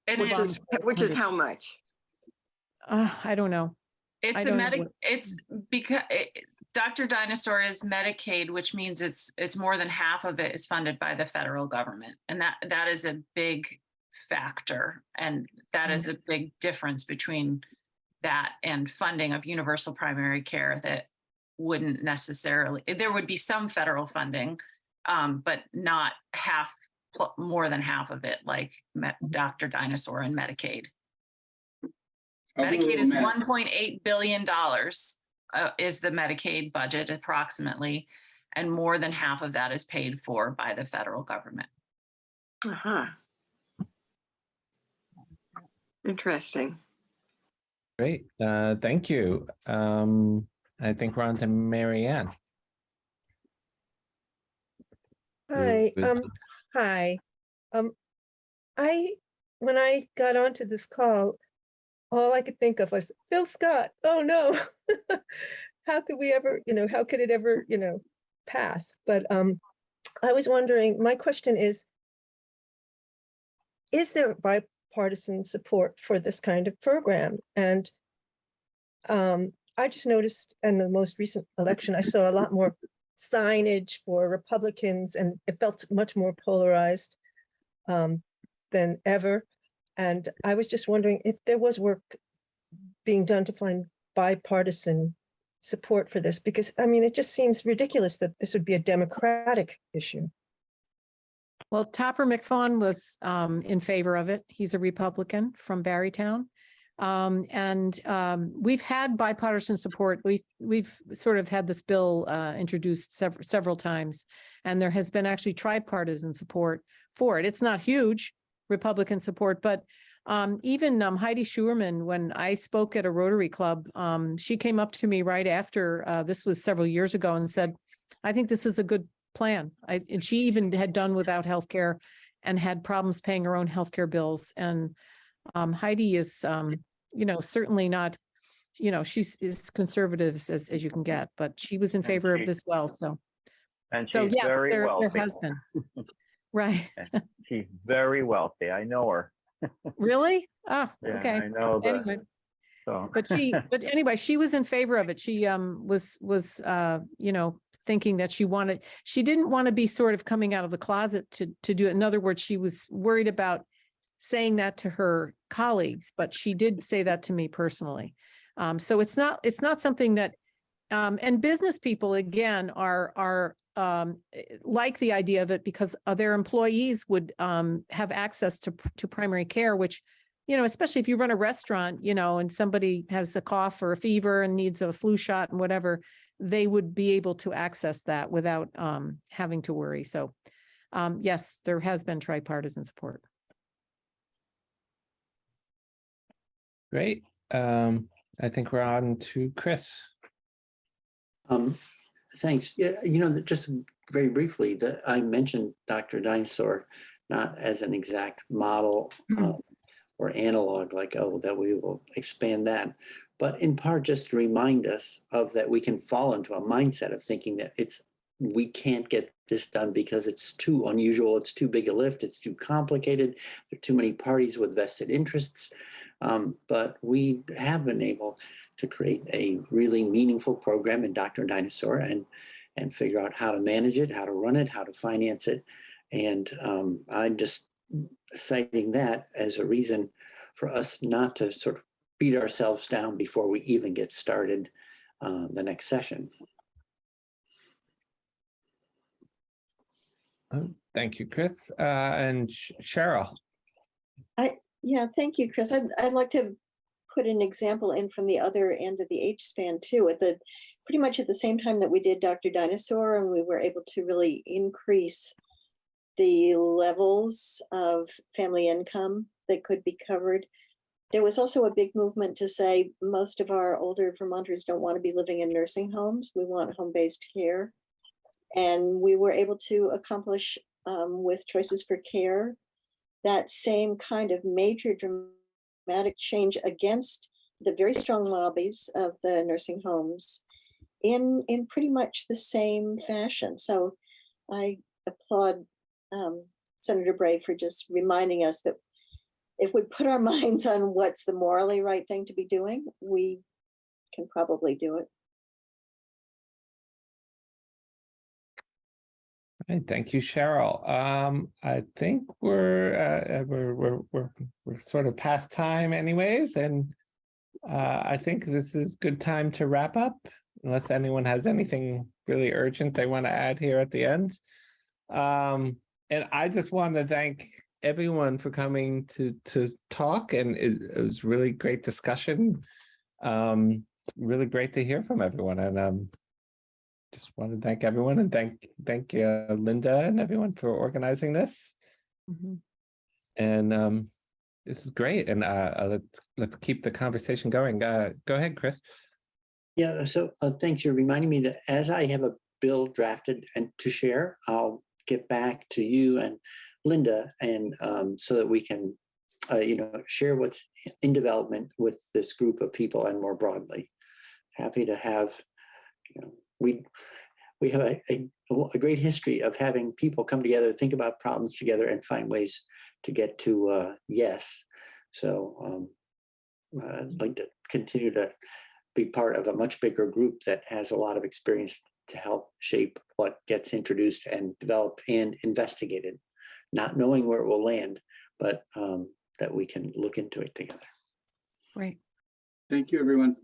It Which is, is, which is how much? Uh, I don't know. it's a don't know medic, what- it's because Dr. Dynasaur is Medicaid, which means it's, it's more than half of it is funded by the federal government. And that, that is a big factor. And that is a big difference between that and funding of universal primary care that wouldn't necessarily, there would be some federal funding, um, but not half, more than half of it, like Met- Dr. Dynasaur and Medicaid. Medicaid is one point eight billion dollars uh, is the Medicaid budget approximately. And more than half of that is paid for by the federal government. Uh-huh. Interesting. Great, uh, thank you. Um, I think we're on to Mary Ann. who Hi, um, hi. Um, I, when I got onto this call, all I could think of was Phil Scott. Oh, no. How could we ever, you know, how could it ever, you know, pass? But, um, I was wondering, my question is, is there bipartisan support for this kind of program? And, um, I just noticed in the most recent election, I saw a lot more signage for Republicans and it felt much more polarized um, than ever. And I was just wondering if there was work being done to find bipartisan support for this? Because, I mean, it just seems ridiculous that this would be a democratic issue. Well, Topper McFaun was um in favor of it. He's a Republican from Barre Town. Um, and um, we've had bipartisan support. We've, we've sort of had this bill uh introduced several, several times. And there has been actually tripartisan support for it. It's not huge Republican support, but um, even um Heidi Scheuermann, when I spoke at a Rotary Club, um, she came up to me right after, uh, this was several years ago and said, I think this is a good plan. I, and she even had done without health care and had problems paying her own healthcare bills. And um, Heidi is, um, you know, certainly not, you know, she's as conservative as, as you can get, but she was in And favor she- of this well, so. And So she's yes, very there wealthy. been. Right, She's very wealthy. I know her. really? Oh, Yeah, okay. I know Anyway. so. But she, but anyway, she was in favor of it. She um was, was uh, you know, thinking that she wanted, she didn't want to be sort of coming out of the closet to, to do it. In other words, she was worried about saying that to her colleagues, but she did say that to me personally. Um, so it's not, it's not something that, um, and business people again are, are, um, eh, like the idea of it because uh, their employees would, um, have access to, to primary care, which you know, especially if you run a restaurant, you know, and somebody has a cough or a fever and needs a flu shot and whatever, they would be able to access that without um having to worry. So um yes, there has been tripartisan support. Great. Um, I think we're on to Chris. Um, thanks. Yeah, you know, just very briefly, that I mentioned Dr. Dynasaur, not as an exact model um, or analog, like, oh, that we will expand that. But in part, just to remind us of that we can fall into a mindset of thinking that it's, we can't get this done because it's too unusual, it's too big a lift, it's too complicated, there are too many parties with vested interests. Um, but we have been able to create a really meaningful program in Dr. Dynasaur and and figure out how to manage it, how to run it, how to finance it. And um, I'm just citing that as a reason for us not to sort of beat ourselves down before we even get started uh, the next session. Oh, Thank you, Chris. Uh, and Cheryl. I, yeah, thank you, Chris. I'd, I'd like to put an example in from the other end of the H span too, at the, pretty much at the same time that we did Dr. Dynasaur and we were able to really increase the levels of family income that could be covered. There was also a big movement to say most of our older Vermonters don't want to be living in nursing homes. We want home-based care. And we were able to accomplish um, with Choices for Care that same kind of major dramatic change against the very strong lobbies of the nursing homes in in pretty much the same fashion. So I applaud um, Senator Bray for just reminding us that if we put our minds on what's the morally right thing to be doing, we can probably do it. Thank you, Cheryl. Um, I think we're, uh, uh, we're, we're, we're, we're sort of past time anyways, and uh, I think this is good time to wrap up, unless anyone has anything really urgent they want to add here at the end. Um, and I just want to thank everyone for coming to, to talk, and it, it was really great discussion. Um, really great to hear from everyone, and um, just want to thank everyone and thank thank uh, Linda and everyone for organizing this. Mhm. And um, this is great. And uh, uh, let's let's keep the conversation going. Uh, go ahead, Chris. Yeah, so uh, thanks for reminding me that as I have a bill drafted and to share, I'll get back to you and Linda and um, so that we can, uh, you know, share what's in development with this group of people and more broadly. Happy to have, you know, we we have a, a, a great history of having people come together, think about problems together and find ways to get to uh, yes. So um, I'd like to continue to be part of a much bigger group that has a lot of experience to help shape what gets introduced and developed and investigated, not knowing where it will land, but um, that we can look into it together. Great. Thank you, everyone.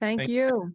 Thank Thank you.